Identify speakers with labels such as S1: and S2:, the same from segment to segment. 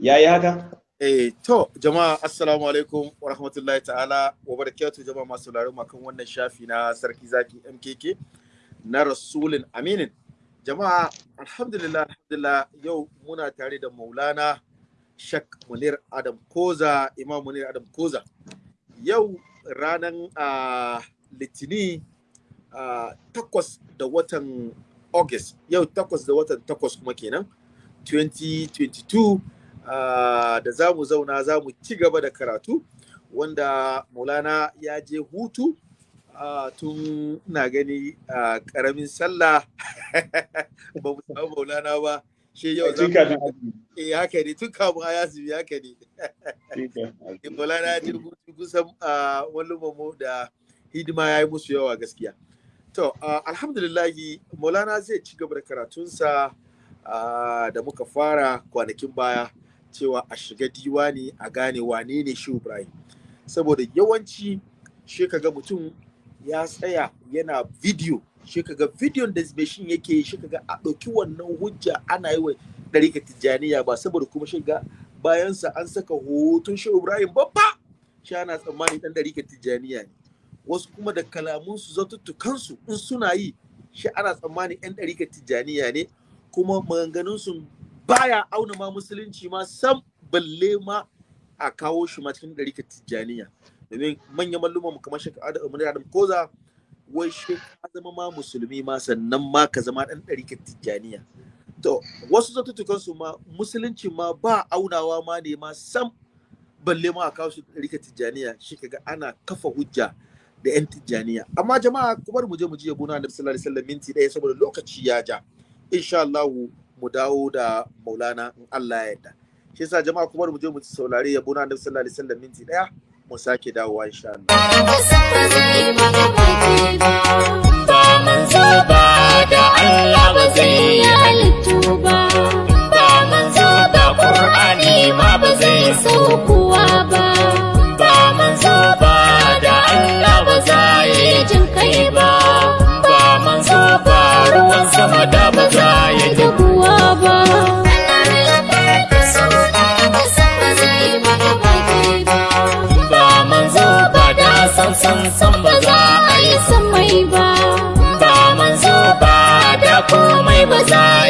S1: yayi haka
S2: Eh, to, jama'a assalamu alaikum wa rahmatullahi ta'ala wa barakatuh jama'a masu larin kan wannan shafi na sarki zaki MKK na Rasulun Aminin. Jama'a alhamdulillah alhamdulillah yau muna tare da Maulana Shak Munir Adam Koza, Imam Munir Adam Koza. Yau ranar uh, Litini uh, takwas da watan August, yau takwas da watan takwas kuma kenan, 2022 Uh, da za mu zauna za mu ci gaba da karatu wanda maulana ya je hutu uh, tun na gani uh, ƙaramin sallah. Ba mu samu maulana ba. Shi yau za mu eh haka ne. Tun kamun a yazumi haka ne. Maulana ya je hutu kusan wani mu da hidima ya yi musu yawa gaskiya. To alhamdulillahi maulana zai ci gaba da karatunsa da muka fara kwanakin baya. Cewa a shiga diwani a gane wane ne shi Ibrahim. Saboda yawanci shi kaga mutum ya tsaya yana video shi kaga bidiyon da shin yake shi kaga a ɗauki wannan hujja ana yi wa ɗarika tijjaniya ba saboda kuma shi ga bayansa an saka hoton shi Ibrahim babba shi ana tsammani ɗan ɗarika tijjaniya ne. Wasu kuma da kalamunsu zatuttukansu in suna yi shi ana tsammani ɗan ɗarika tijjaniya ne. Kuma maganganunsu baya auna ma musulunci ma sam balle ma a kawo shi ma cikin ɗarika tijjaniya. Domin manyan malluman mu kamar umar adam koza wai shi ka zama ma musulmi ma sannan ma ka zama ɗan ɗarika tijjaniya. To wasu zattutukan su ma musulunci ma ba aunawa ma ne ma sam balle ma a kawo shi ɗarika tijjaniya. Shi kaga ana kafa hujja da yan tijjaniya. Amma jama'a kuma mu je mu ji yabo na annabi sallallahu alaihi wasallam minti ɗaya saboda lokaci ya ja. Insha Allah mu dawo da maulana in Allah ya yarda. Shi yasa jama'a kuma mu je mu saurari yabo na annabi sallallahu alaihi wasallam minti ɗaya mu sake dawowa insha
S3: Allah. Ba da Allah ba zai halittu ba ba manzo ba Qur'ani ma ba zai saukowa ba ba manzo ba da Allah ba zai jin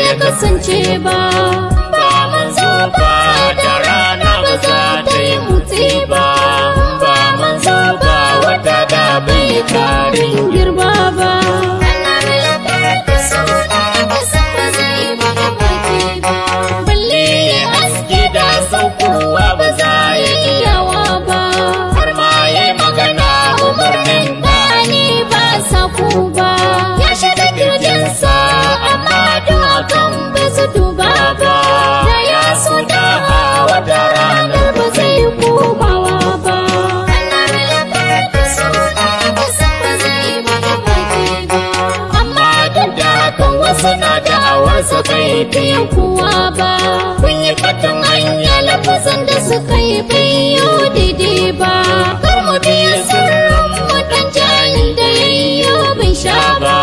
S3: ya kasance ba. Ba manzo ba da rana ba za ta yi mutse ba. Ba manzo ba wata da bai karin girma ba. Da'awarsa bai biyan kowa ba kun yi fatan hanya lafazan da suka yi biyo daidai ba. Kar mu biya sirrin wadan jahil da yayyo bin sha ba.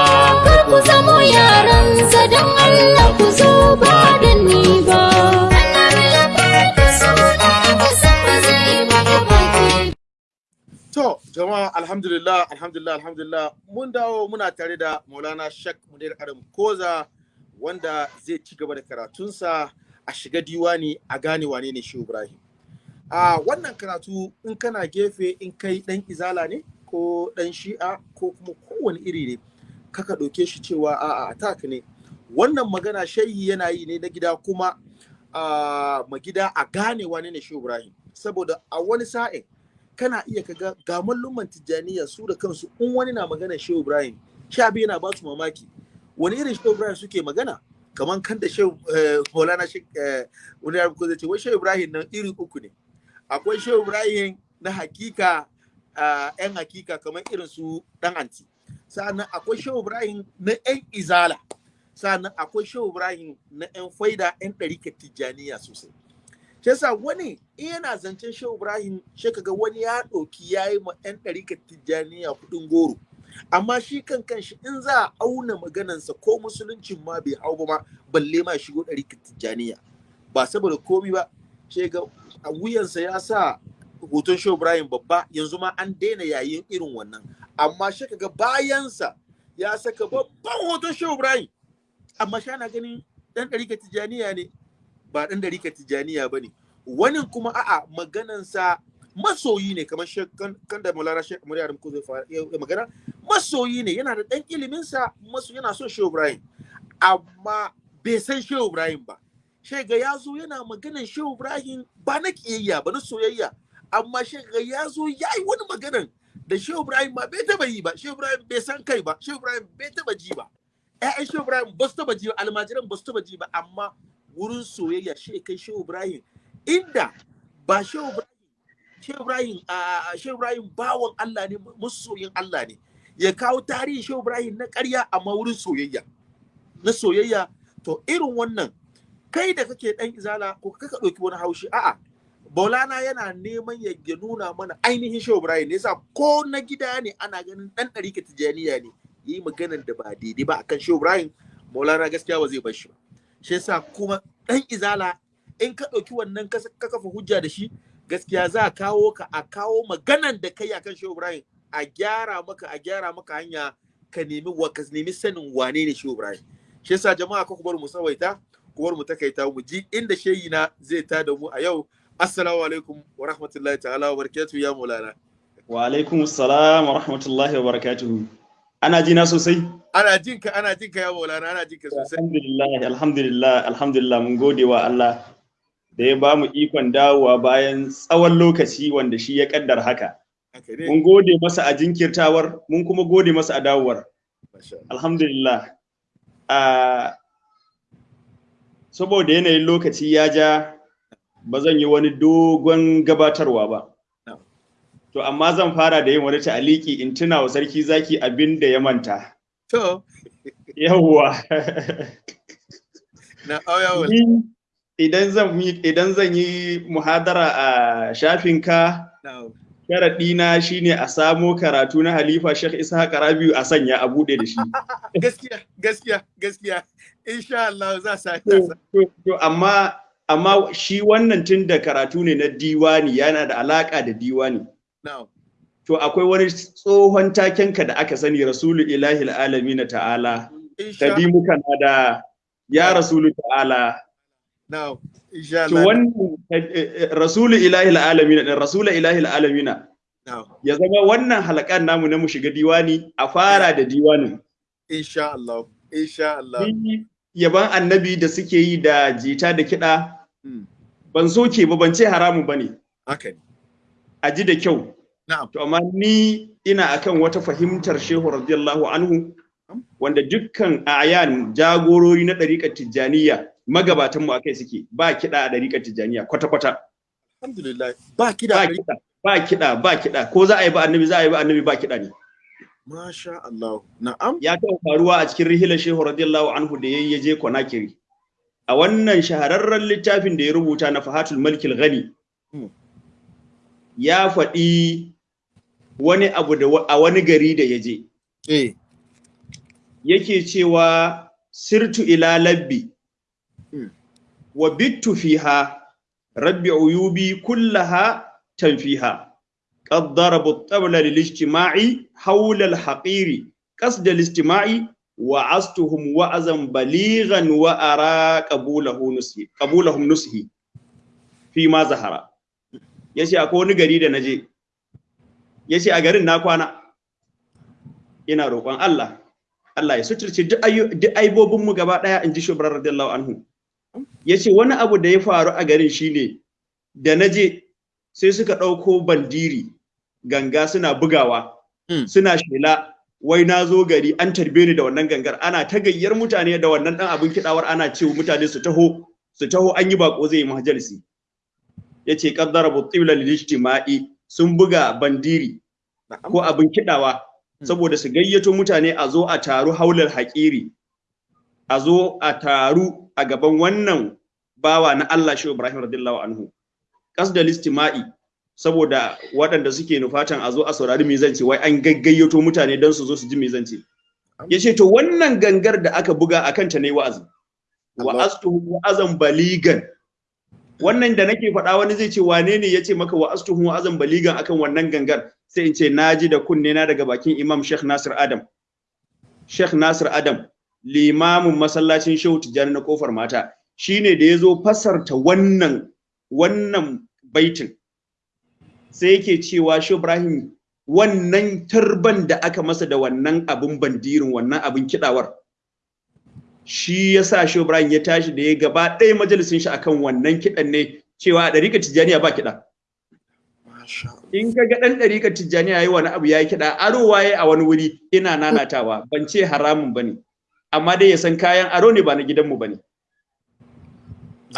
S3: Kar ku zamo yaran don Allah ku zo ba da ni ba.
S2: To, jama'a alhamdulillah, alhamdulillah, alhamdulillah, mun dawo muna tare da Maulana Shak Munir Adam Koza wanda zai ci gaba da karatunsa a shiga diwani a gane wane ne shi Ibrahim. A wannan karatu in kana gefe in kai ɗan izala ne ko ɗan shi'a ko kuma kowane iri ne, kaka ɗauke shi cewa a'a attack ne. Wannan magana shayi yana yi ne na gida kuma a magida a gane wane ne shi Ibrahim. Saboda a wani sa'in kana iya kaga ga malluman tijjaniya su da kansu in wani na magana shehu ibrahim sha biyu yana ba su mamaki wani irin shehu ibrahim suke magana? Kamar kan da shehu maulana wani ya zai ce wai shehu ibrahim nan iri uku ne. Akwai shehu ibrahim na hakika yan hakika kamar irin su dan anti. Sa'annan akwai shehu ibrahim na yan izala. Sa'annan akwai shehu ibrahim na yan faida yan ɗarika tijjaniya sosai. Shi yasa wani in yana zancen shehu ibrahim shi kaga wani ya ɗauki ya yi ma 'yan ɗarikar tijjaniya kuɗin goro. Amma shi kan kanshi in za a auna maganansa ko musuluncin ma bai hau ba ma balle ma shigo ɗarikar tijjaniya. Ba saboda komi ba ke ga a wuyansa ya sa hoton Shehu Ibrahim babba yanzu ma an daina yayin irin wannan. Amma shi ga bayansa ya saka babban hoton Shehu Ibrahim. Amma shi ana ganin dan ɗarika tijaniya ne ba dan ɗarika tijaniya ba ne. Wani kuma a'a maganansa masoyi ne kamar kan da Maulana Sheikh Murya ko zai magana. Masoyi ne yana da dan iliminsa maso yana son Shehu Ibrahim. Amma bai san Shehu Ibrahim ba. Shega ya zo yana maganan Shehu Ibrahim ba na kiyayya ba na soyayya. Amma shega ya zo ya yi wani maganan da Shehu Ibrahim ba bai taba yi ba. Shehu Ibrahim bai san kai ba. Shehu Ibrahim bai taba ji ba. Ƴaƴan Shehu Ibrahim ba su taba ji ba. Almajiran ba su taba ji ba. Amma wurin soyayya shi kai Shehu Ibrahim. Inda ba Shehu Ibrahim Shehu Ibrahim a Shehu Ibrahim bawan Allah ne masoyin Allah ne. Ya kawo tarihin Shehu Ibrahim na ƙarya amma wurin soyayya. Na soyayya. To irin wannan kai da kake dan izala ko kaka ɗauki wani haushi a'a Maulana yana neman ya nuna mana ainihin Shehu Ibrahim. Ne yasa ko na gida ne ana ganin dan ɗarika tijaniya ne. Yi maganar da ba daidai ba akan Shehu Ibrahim Maulana gaskiya ba zai bar shi ba. Shi yasa kuma dan izala in ka ɗauki wannan ka kafa hujja da shi gaskiya za a kawo ka a kawo maganan da kai akan Shehu Ibrahim. A gyara maka a gyara maka hanya ka nemi wa ka nemi sanin wane ne Shehu Ibrahim. Shi yasa jama'a ka bar mu sawaita kuwar mu takaita mu ji inda shehi na zai ta da mu a yau. Assalamu alaikum wa rahmatullahi ta'ala wa barakatuhu ya maulana.
S1: Wa alaikum assalam wa rahmatullahi wa barakatuhu. Ana jina sosai?
S2: Ana jin ka ana jin ka ya maulana ana jin ka sosai.
S1: Alhamdulillah alhamdulillah alhamdulillah mun gode wa Allah da ya ba mu ikon dawowa bayan tsawon lokaci wanda shi ya kaddar haka. Mun gode masa a jinkirtawar mun kuma gode masa a dawowar alhamdulillah saboda yanayin lokaci ya ja ba zan yi wani dogon gabatarwa ba. To, amma zan fara da yin wani ta'aliki in tuna wa sarki zaki abin da ya manta.
S2: To.
S1: Yawwa.
S2: Na auyawa.
S1: Idan zan yi idan zan yi muhadara a shafinka, sharaɗina shine a samo karatu na Halifa Sheikh Isa Rabiu a sanya a buɗe da shi.
S2: Gaskiya, gaskiya, gaskiya. Insha Allah za sa
S1: To, amma amma shi wannan tun da karatu ne na diwani yana da alaka da diwani. To akwai wani tsohon takenka da aka sani Rasulu Ilahi alami na ta'ala. Kadimuka na da ya Rasulu ta'ala.
S2: To
S1: wannan Rasulu Ilahi alami na Rasulu Ilahi alami na. Ya zama wannan halakan namu na mu shiga diwani a fara da diwanin.
S2: Insha Allah. Insha Allah.
S1: Yaban annabi da suke yi da jita da kiɗa ban soke ba ban ce haramun ba ne. A ji da kyau. To amma ni ina akan wata fahimtar Shehu radiyallahu anhu wanda dukkan ayan jagorori na ɗariƙar Tijjaniya magabatan mu akai suke ba kiɗa a ɗariƙar Tijjaniya kwata-kwata.
S2: Alhamdulillah ba kiɗa
S1: ba kiɗa ba kiɗa ko za a yi ba annabi za a yi ba annabi ba kiɗa ne.
S2: Masha Allah. Na'am.
S1: Ya taɓa faruwa a cikin rihilar Shehu radiyallahu anhu da yayi je Konakiri. A wannan shahararren littafin da ya rubuta na Fahatul Malikil Ghani. Ya faɗi wani abu da a wani gari da ya je.
S2: Eh.
S1: Yake cewa sirtu ila labbi wa bittu fiha rabbi uyubi kullaha tanfiha. قد ضربوا الطبل للاجتماع حول الحقير قصد الاجتماع وعزتهم وعزا بليغا وأرى قبوله نسهي قبولهم نسهي فيما ظهر yace akwai wani gari da naje yace a garin na kwana ina roƙon Allah Allah ya suturce duk aibobin mu gaba daya inji shubrar radiyallahu anhu Ya ce wani abu da ya faru a garin shine da naje sai suka ɗauko bandiri ganga suna bugawa suna shela wai na zo gari an tarbe ni da wannan gangar. Ana ta gayyar mutane da wannan ɗan abin kiɗawar ana cewa mutane su taho su taho an yi bako zai yi majalisi. Yace qaddara butibla lil ijtima'i. Sun buga bandiri ko abin kiɗawa saboda su gayyato mutane a zo a taru haular haƙiri. A zo a taru a gaban wannan bawa na Allah shi Ibrahim radiyallahu anhu. Kasdal istima'i saboda waɗanda suke nufatan a zo a saurari me zance wai an gaggayyato mutane don su zo su ji me zance ya ce to wannan gangar da aka buga akan ta ne wa'azi. Wa astu wa'azan baligan. Wannan da nake faɗa wani zai ce wane ne ya ce maka wa astuhu azan baligan akan wannan gangar? Sai in ce na ji da kunne na daga bakin Imam Sheikh Nasir Adam. Sheikh Nasir Adam limamin masallacin Shehu Tijjani na ƙofar mata shine da ya zo fasarta wannan wannan baitin. Sai yake cewa Shehu Ibrahim wannan turban da aka masa da wannan abin bandirin wannan abin kidawar shi ya sa Shehu Ibrahim ya tashi da ya gaba ɗaya majalisin shi akan wannan kiɗan ne cewa a ɗarika Tijjaniya ba kiɗa. In ka ga ɗan ɗarika Tijjaniya yi wani abu ya yi kiɗa aro waye a wani wuri ina nanatawa ban ce haramun ba ne amma dai ya san kayan aro ne ba na gidanmu ba ne.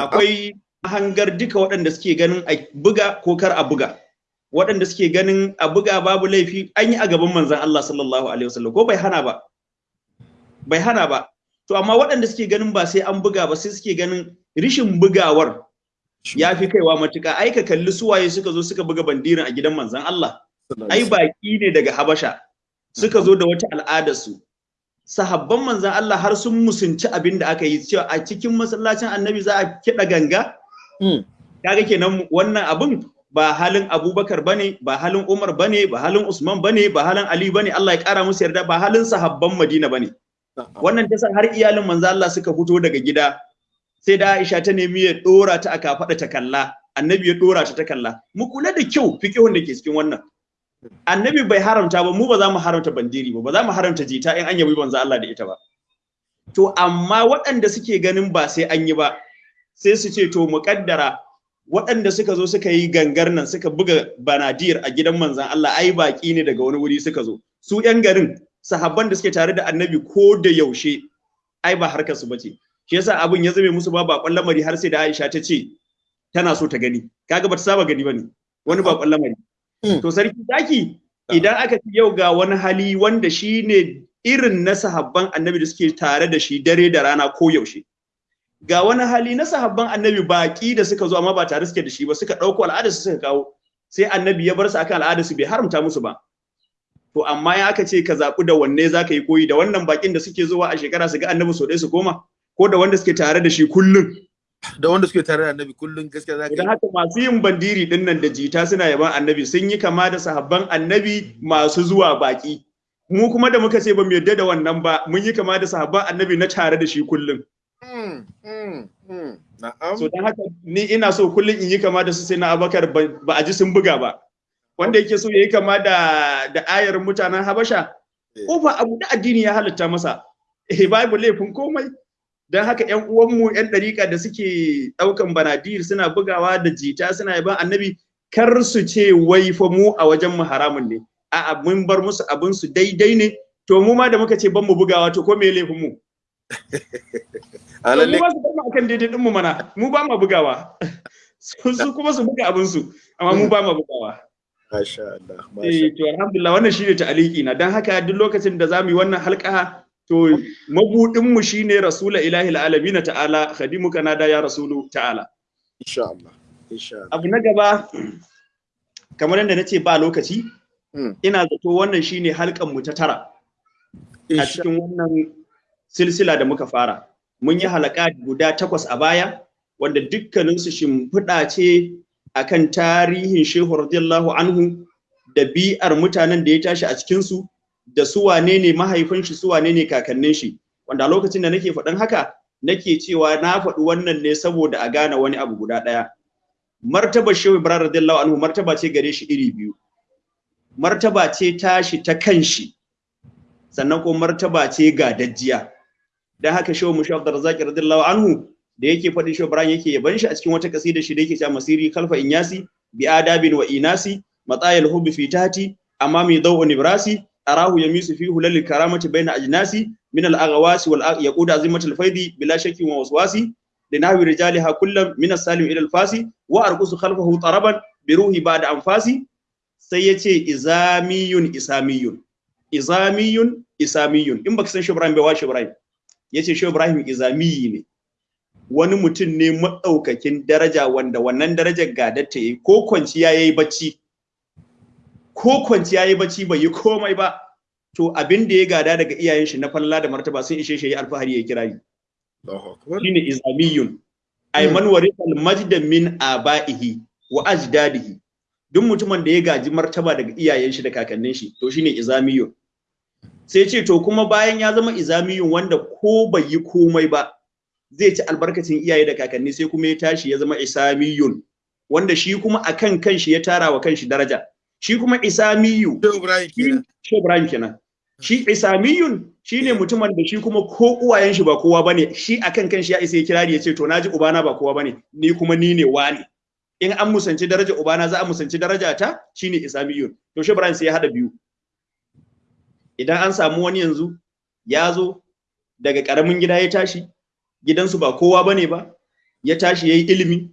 S1: Akwai hangar duka waɗanda suke ganin a buga ko kar a buga. Waɗanda suke ganin a buga babu laifi an yi a gaban manzon Allah sallallahu alaihi wasallam ko bai hana ba. Bai hana ba. To amma waɗanda suke ganin ba sai an buga ba sai suke ganin rishin bugawar ya fi kaiwa matuƙa ai ka kalli suwaye suka zo suka buga bandirin a gidan manzon Allah ai baki ne daga Habasha suka zo da wata al'adar su sahabban manzon Allah har sun musunci abin da aka yi cewa a cikin masallacin Annabi za a kiɗa ganga?
S2: Mm.
S1: kaga kenan wannan abin ba halin Abubakar ba ne ba halin Umar ba ne ba halin Usman ba ne ba halin Ali ba ne Allah ya kara musu yarda ba halin sahabban Madina ba ne. Wannan ta har iyalin manzo Allah suka fito daga gida sai da Aisha ta nemi ya dora ta aka faɗa ta kalla. Annabi ya dora ta ta kalla. Mu kula da kyau fiqhun da ke cikin wannan. Annabi bai haramta ba mu ba za mu haramta bandiri ba ba za mu haramta jita in an yabi manzo Allah da ita ba. To amma waɗanda suke ganin ba sai an yi ba sai su ce to mu kaddara waɗanda suka zo suka yi gangar nan suka buga banadir a gidan manzon Allah ai baki ne daga wani wuri suka zo. Su yan garin sahabban da suke tare da annabi ko da yaushe ai ba harkar su bace shi yasa abin ya zame musu ba bakon lamari har sai da Aisha ta ce tana so ta gani. Kaga bata saba gani ba ne wani bakon lamari. To sarki zaki idan aka ci yau ga wani hali wanda shine irin na sahabban annabi da suke tare da shi dare da rana ko yaushe. Ga wani hali na sahabban annabi baki da suka zo amma ba tare suke da shi ba suka ɗauko al'ada su suka kawo. Sai annabi ya bar su akan al'ada su bai haramta musu ba. To amma ya aka ce ka zaɓi da wanne za ka yi koyi da wannan bakin da suke zuwa a shekara su ga annabi so ɗaya su koma ko da wanda suke tare da shi kullum.
S2: Da wanda suke tare da annabi kullum gaskiya za ka
S1: idan haka masu yin bandiri ɗin nan da jita suna yaban annabi sun yi kama da sahabban annabi masu zuwa baki mu kuma da muka ce ba mu yarda da wannan ba mun yi kama da sahabban annabi na tare da shi kullum
S2: Mm, mm, mm. Na'am.
S1: so don haka ni ina so kullum in yi kama da su sai na abakar ba ba a ji sun buga ba wanda yake so ya yi kama da da ayar mutanen habasha
S2: Eh.
S1: ƙofa abu da addini ya halatta masa eh babu laifin komai don haka ƴan uwanmu ƴan ɗariƙa da suke ɗaukan banadir suna bugawa da jita suna yaban annabi kar su ce wai fa mu a wajen mu haramun ne. A'a mun bar musu abin su daidai ne. To mu ma da muka ce ban mu bugawa to ko me laifin mu?
S2: A
S1: mu ba su mu akan daidai din mu mana. Mu ba mu bugawa. Su kuma su buga abin su amma mu ba mu bugawa.
S2: Masha Allah masha
S1: eh to alhamdulillah wannan shine ta'aliki na. Dan haka duk lokacin da za mu yi wannan halka to mabudin mu shine rasula ilahi alamin ta'ala khadimuka nada ya rasulu ta'ala.
S2: Insha Allah insha Allah.
S1: Abu na gaba kamar yadda nace ba lokaci
S2: Mm.
S1: ina zato wannan shine halkan mu ta tara. A cikin wannan silsila da muka fara. Mun yi halaka guda takwas a baya wanda dukkaninsu shimfiɗa ce akan tarihin shehu radiyallahu anhu da bi'ar mutanen da ya tashi a cikinsu da su wane ne mahaifin shi su wane ne kakannin shi. Wanda lokacin da nake faɗin haka nake cewa na faɗi wannan ne saboda a gane wani abu guda ɗaya. Martaba shehu ibrahim radiyallahu anhu martaba ce gare shi iri biyu. Martaba ce tashi ta kanshi sannan kuma martaba ce ga dajjiya dan haka shehu mushi abdurrazzaq radiyallahu anhu da yake faɗin shehu ibrahim yake yaban shi a cikin wata kasida shi da yake cewa masiri kalfa inyasi bi adabin wa inasi matayil hubbi fi tahti amami daw'un ibrasi arahu yamisu fi hulal karamati baina ajnasi min al aghawasi wal yaqud azimatul faidi bila shakki wa waswasi لنحو رجالها كل من السالم الى الفاسي وارقص خلفه طربا بروحي بعد انفاسي sai ya ce izamiyun isamiyun izamiyun isamiyun in baka san shi Ibrahim bai wa shi Ibrahim yace shi Ibrahim izamiyi ne wani mutum ne maɗaukakin daraja wanda wannan darajar gadatta yayi ko kwanciya yayi bacci ko kwanciya yayi bacci bai yi komai ba to abin da ya gada daga iyayen shi na falla da martaba sun ishe shi alfahari ya kirari. Shine izamiyun. Ay man warithal majda min abaihi wa ajdadihi. Duk mutumin da ya gaji martaba daga iyayen shi da kakannin shi to shine izamiyun. Sai ce to kuma bayan ya zama izamiyun wanda ko bai yi komai ba zai ci albarkacin iyaye da kakanni sai kuma ya tashi ya zama isamiyun. Wanda shi kuma akan kanshi ya tara wa kanshi daraja. Shi kuma isamiyu. Shi Ibrahim kenan. Shi isamiyun shine mutumin da shi kuma ko uwayen shi ba kowa ba ne. Shi akan kanshi ya isa ya kirari ya ce to na ji ubana ba kowa ba ne. Ni kuma ni ne wani. In an musanci daraja ubana za a musanci daraja ta shine isamiyun. To shi Ibrahim sai ya hada biyu. Idan an samu wani yanzu ya zo daga ƙaramin gida ya tashi gidansu ba kowa ba ne ba ya tashi yayi ilimi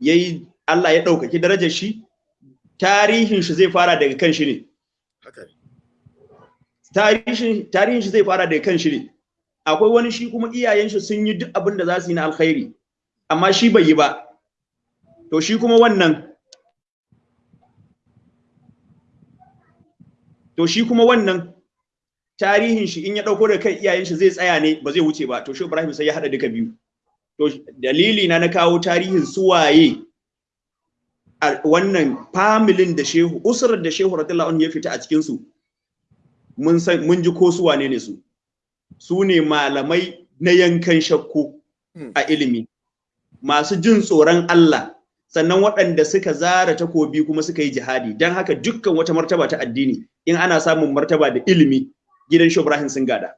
S1: yayi Allah ya ɗaukaki darajar shi tarihin shi zai fara daga kan shi ne. Tarihin shi zai fara daga kan shi ne. Akwai wani shi kuma iyayen shi sun yi duk abin da za su yi na alkhairi amma shi bai yi ba. To shi kuma wannan to shi kuma wannan tarihin shi in ya ɗauko da kai iyayen shi zai tsaya ne ba zai wuce ba. To shi Ibrahim sai ya hada duka biyu. To dalili na na kawo tarihin suwaye a wannan familin da shehu usrar da shehu radiyallahu anhu ya fita a cikin su mun san mun ji ko su wane ne su? Su ne malamai na yankan shakku
S2: Hmm.
S1: a ilimi masu jin tsoron Allah sannan waɗanda suka zara takobi kuma suka yi jihadi. Don haka dukkan wata martaba ta addini in ana samun martaba da ilimi gidan Shehu Ibrahim sun gada.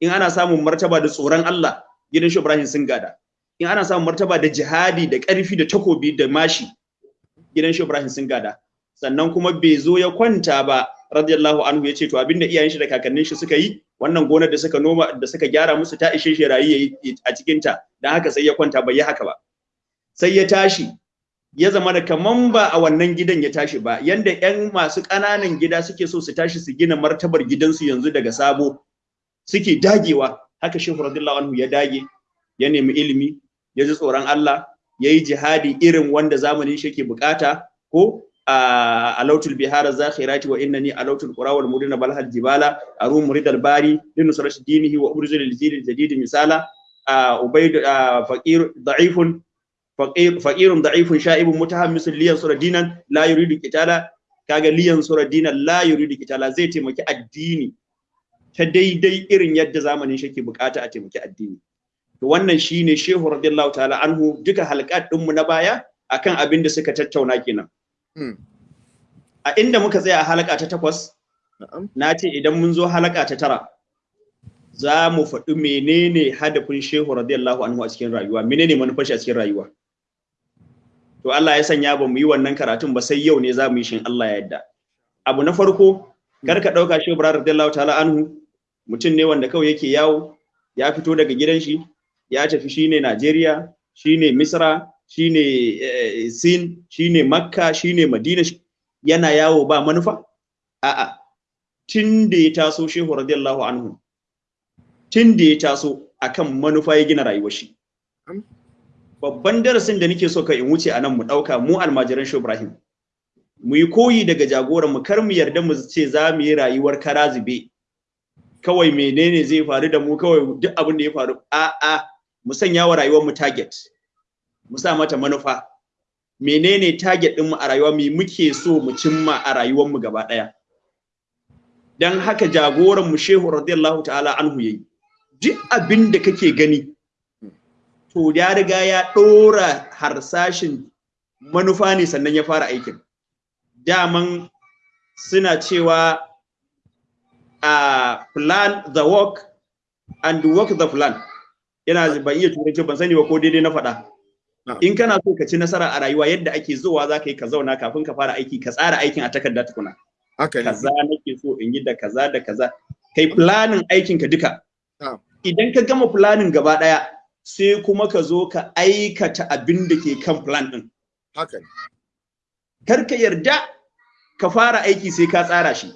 S1: In ana samun martaba da tsoron Allah gidan Shehu Ibrahim sun gada. In ana samun martaba da jihadi da ƙarfi da takobi da mashi gidan Shehu Ibrahim sun gada. Sannan kuma bai zo ya kwanta ba radiyallahu anhu ya ce to abin da iyayen shi da kakannin shi suka yi wannan gonar da suka noma da suka gyara musu ta ishe shi rayi a cikin ta dan haka sai ya kwanta bai yi haka ba. Sai ya tashi ya zama da kaman ba a wannan gidan ya tashi ba. Yanda ƴan masu ƙananan gida suke so su tashi su gina martabar gidansu yanzu daga sabo suke dagewa. Haka shehu radiyallahu anhu ya dage ya nemi ilimi ya ji tsoron Allah ya yi jihadi irin wanda zamanin shi yake buƙata ko a alautul bihara zakhirati wa innani alautul qura wal mudina balhal jibala arum muridal bari linusrat dinihi wa ubrizul lil jadid misala ubayd faqir da'ifun faqir faqirun da'ifun sha'ibun mutahammisun liyan sura dinan la yuridu qitala kaga liyan sura dinan la yuridu qitala zai taimaki addini ta daidai irin yadda zamanin shi ke buƙata a taimaki addini. To wannan shine shehu radiyallahu ta'ala anhu duka halqat din mu na baya akan abin da suka tattauna kenan. A inda muka tsaya a halaka ta takwas na ce idan mun zo halaka ta tara za mu faɗi menene hadafin shehu radiyallahu anhu a cikin rayuwa menene manufar shi a cikin rayuwa. To Allah ya sanya ba mu yi wannan karatun ba sai yau ne za mu yi shin Allah ya yarda. Abu na farko kar ka ɗauka shehu radiyallahu ta'ala anhu mutum ne wanda kawai yake yawo ya fito daga gidan shi ya tafi shine Najeriya shine Misra shine Sin shine Makka shine Madina. Yana yawo ba manufa? A'a. Tun da ya taso Shehu radiyallahu anhu tun da ya taso akan manufa ya gina rayuwar shi. Babban darasin da nake so ka in wuce a nan mu ɗauka mu almajiran Shehu Ibrahim mu yi koyi daga jagoran mu kar mu yarda mu ce za mu yi rayuwar karazube kawai menene zai faru da mu? Kawai duk abin da ya faru. A'a. Mu sanya wa rayuwar mu target mu sa mata manufa. Menene target din mu a rayuwa? Me muke so mu cimma a rayuwar mu gaba ɗaya dan haka jagoran mu Shehu radiyallahu ta'ala anhu yayi. Duk abin da kake gani to ya riga ya dora harsashin manufa ne sannan ya fara aikin. Daman suna cewa a plan the work and work the plan. Yana ban iya turanci ban sani ba ko daidai na faɗa. In kana so ka ci nasara a rayuwa yadda ake zuwa za ka yi ka zauna kafin ka fara aiki ka tsara aikin a takarda tukuna. Kaza nake so in yi da kaza da kaza. Kai planin aikin ka duka idan ka gama planin gaba ɗaya sai kuma ka zo ka aikata abin da ke kan plan din
S2: haka
S1: kar ka yarda ka fara aiki sai ka tsara shi.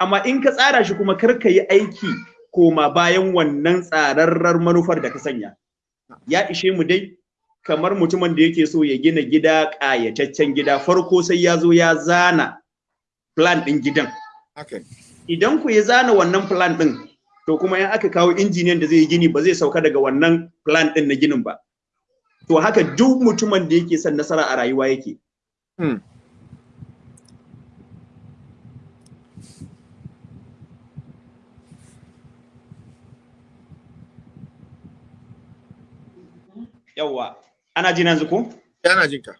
S1: Amma in ka tsara shi kuma kar ka yi aiki koma bayan wannan tsararrar manufar da ka sanya. Ya ishe mu dai kamar mutumin da yake so ya gina gida ƙayataccen gida farko sai ya zo ya zana plan ɗin gidan. Idan ku ya zana wannan plan ɗin to kuma in aka kawo injiniyan da zai yi gini ba zai sauka daga wannan plan ɗin na ginin ba. To haka duk mutumin da yake son nasara a rayuwa yake. Yawwa. Ana jin yanzu ko?
S2: Yana jinka.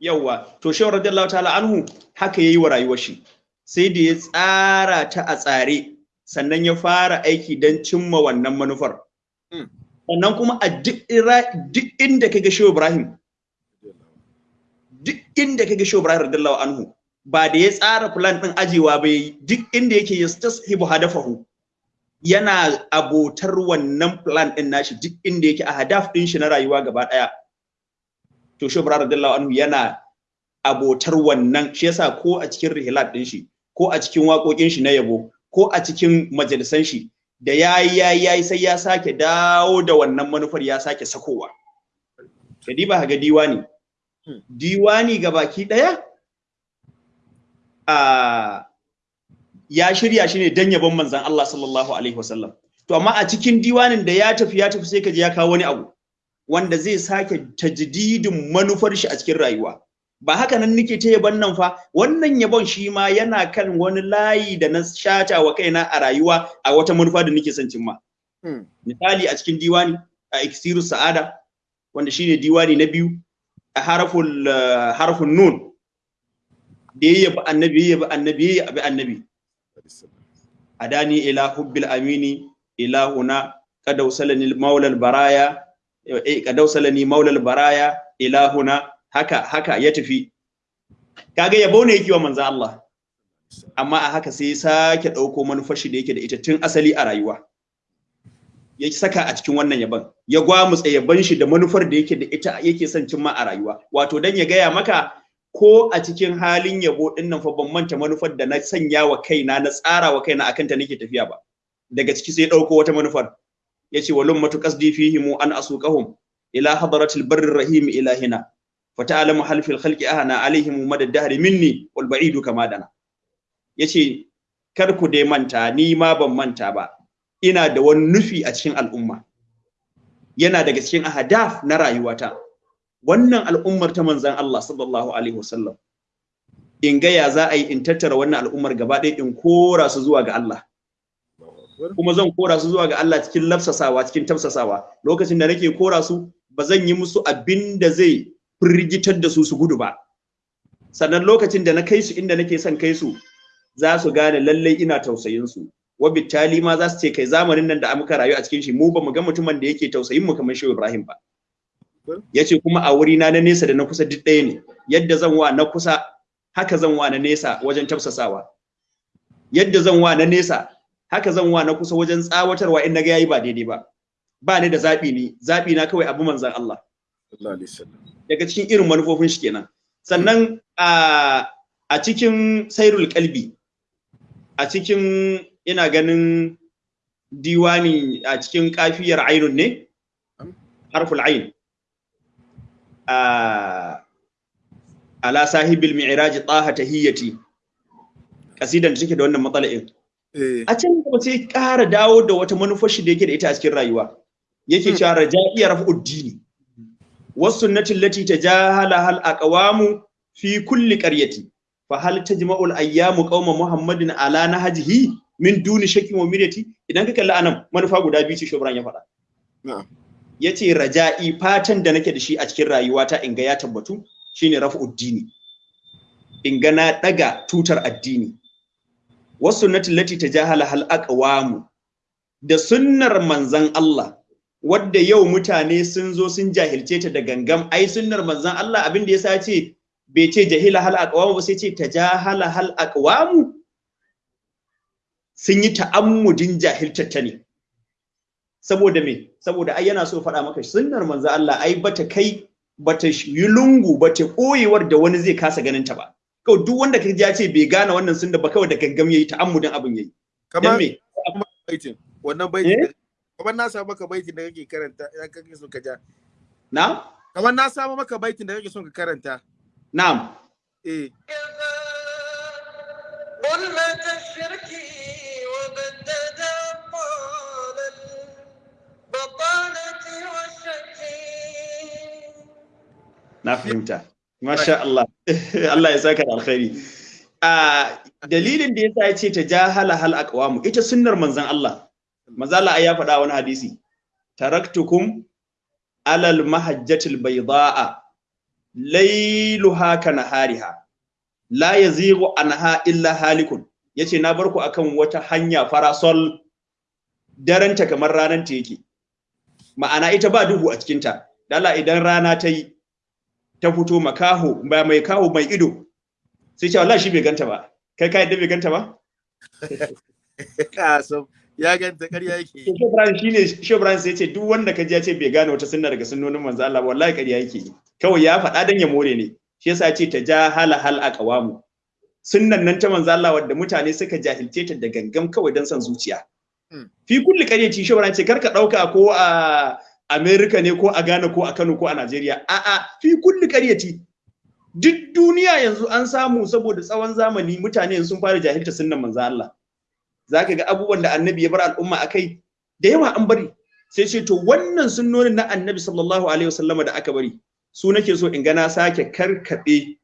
S1: yawwa. To shehu radiyallahu ta'ala anhu haka yayi wa rayuwar shi. Sai da ya tsara ta a tsare sannan ya fara aiki don cimma wannan manufar.
S2: Mm.
S1: sannan kuma a duk inda kaga shehu ibrahim duk inda kaga shehu ibrahim radiyallahu anhu ba da ya tsara plan din ajewa ba yayi duk inda yake yastashibu hadafahu yana abotar wannan plan din nashi duk inda yake a hadaf din shi na rayuwa gaba ɗaya to ibrahim radiyallahu anhu yana abotar wannan shi yasa ko a cikin rihilat din shi ko a cikin waƙoƙin shi na yabo ko a cikin majalisan shi da yayi yayi yayi sai ya sake dawo da wannan manufar ya sake sakowa. Kadi ba ga diwani.
S2: Hmm.
S1: diwani ga baki ɗaya a ya shirya shi ne dan yabon manzon Allah sallallahu alaihi wasallam. To amma a cikin diwanin da ya tafi ya tafi sai ka ya kawo wani abu wanda zai sake tajdidin manufar shi a cikin rayuwa. Ba haka nan nake ta yaban nan fa. Wannan yabon shi ma yana kan wani layi da na shata wa kaina a rayuwa a wata manufa da nake son cimma.
S2: Hmm.
S1: misali a cikin diwani a iksiru sa'ada wanda shine diwani na biyu a haraful uh, harfun nun da ya yabi annabi ya yabi annabi ya yabi annabi. Adani ila hubbil amini ilahuna qad awsalani maulal baraya eh awsalani maulal baraya ilahuna. Haka haka ya tafi. Kaga yabo ne yake wa manzo Allah. Amma a haka sai ya sake ɗauko manufar shi da yake da ita tun asali a rayuwa. Ya saka a cikin wannan yaban ya gwamutsa yaban shi da manufar da yake da ita yake son cimma a rayuwa. Wato dan ya gaya maka ko a cikin halin yabo ɗin nan fa ban manta manufar da na sanya wa kaina na tsara wa kaina akan ta nake tafiya ba. Daga ciki sai ɗauko wata manufar. Yace walum matu qasdi fihim an asuqahum ila hadratil barrir rahim ilahina. Fata'lamu hal fil khalqi ahana alaihim madad dahri minni wal ba'idu kama dana. Yace kar ku dai manta ni ma ban manta ba. Ina da wani nufi a cikin al'umma. Yana daga cikin ahadaf na rayuwata. Wannan al'ummar ta manzan Allah sallallahu alaihi wasallam in ga ya za a yi in tattara wannan al'ummar gaba ɗaya in kora su zuwa ga Allah. Kuma zan kora su zuwa ga Allah cikin lafsasawa cikin tafsasawa. Lokacin da nake kora su ba zan yi musu abin da zai firgitar da su su gudu ba. Sannan lokacin da na kai su inda nake son kai su za su gane lallai ina tausayin su. Wabittali ma za su ce kai zamanin nan da muka rayu a cikin shi mu ba mu ga mutumin da yake tausayin mu kamar Shehu Ibrahim ba. Ya ce kuma a wuri na na nesa da na kusa duk ɗaya ne. Yadda zan wa na kusa haka zan wa na nesa wajen tafsasawa. Yadda zan wa na nesa haka zan wa na kusa wajen tsawatarwa in na ga yayi ba daidai ba. Ba ni da zabi ne zabi na kawai abu manzon Allah.
S2: Sallallahu alaihi wasallam.
S1: Daga cikin irin manufofin shi kenan. Sannan a a cikin sairul kalbi a cikin ina ganin diwani a cikin kafiyar ainun ne? Harful ain. Ala sahibil mi'raj taha tahiyati kasidan da take da wannan matsala'in a can gaba sai ƙara dawo da wata manufar shi da yake da ita a cikin rayuwa yake cewa raja'iya raf'ud dini was sunnati allati tajahala hal aqwamu fi kulli qaryati fa hal tajma'u al ayyamu qauma muhammadin ala nahjihi min duni shakkin wa mirati idan ka kalli a nan manufa guda biyu ce shobran ya faɗa
S2: ya
S1: ce raja'i fatan da nake da shi a cikin rayuwata in ga ya tabbatu shine raf'ud dini. In ga na daga tutar addini. Was sunnati allati tajahala hal aqwamu? Da sunnar manzan Allah wadda yau mutane sun zo sun jahilce ta da gangam ai sunnar manzan Allah abin da yasa ce bai ce jahila hal aqwamu ba sai ce tajahala hal aqwamu? Sun yi ta'ammudin jahiltar ta ne. saboda me saboda ai yana so faɗa maka sunnar manzan Allah ai bata kai bata yi lungu bata koyewar da wani zai kasa ganin ta ba kawai duk wanda kaji ya ce bai gane wannan sunna ba kawai da gangam yayi ta'ammudin abin yayi dan
S2: kamar
S1: me
S2: baitin wannan baitin
S1: Eh?
S2: da- kamar na samu maka baitin da kake karanta idan kake so ka ja
S1: na
S2: kamar na samu maka baitin da kake so ka karanta
S1: na'am
S2: eh
S4: ظلمة الشرك
S1: na fahimta. Masha Allah. Allah ya saka da alkhairi. A dalilin da yasa ya ce ta jahala hal aqwamu ita sunnar manzon Allah. Manzon Allah ya faɗa wani hadisi. Taraktukum alal mahajjatil bayda'a layluha kanahariha la yazighu anha illa halikun. Yace na bar ku akan wata hanya farasol. Daranta kamar ranar ta yake. Ma'ana ita ba duhu a cikinta. Dala idan rana ta yi ta fito makaho ba mai kaho mai ido sai ce wallahi shi bai ganta ba. Kai ka yadda bai ganta ba?
S2: Kasam ya ganta ƙarya yake yi.
S1: Shebran shine Shebran sai ce duk wanda ka ji ya ce bai gane wata sunna daga sunnonin manzo Allah wallahi ƙarya yake yi. Kawai ya faɗa dan ya more ne. Shi yasa ya ce ta ja hala hal aqwamu. Sunnan nan ta manzo Allah wadda mutane suka jahilce ta da gangam kawai dan son zuciya. Fi kulli ƙaryaci Shebran ce kar ka ɗauka ko a Amerika ne ko a Ghana ko a Kano ko a Najeriya a'a fi kulli ƙaryaci duk duniya yanzu an samu saboda tsawon zamani mutane sun fara jahilta sunnan manzo Allah. Zaka ga abubuwan da annabi ya bar al'umma akai da yawa an bari. Sai ce to wannan sunnonin na annabi sallallahu alaihi wasallama da aka bari su nake so in ga na sake karkabe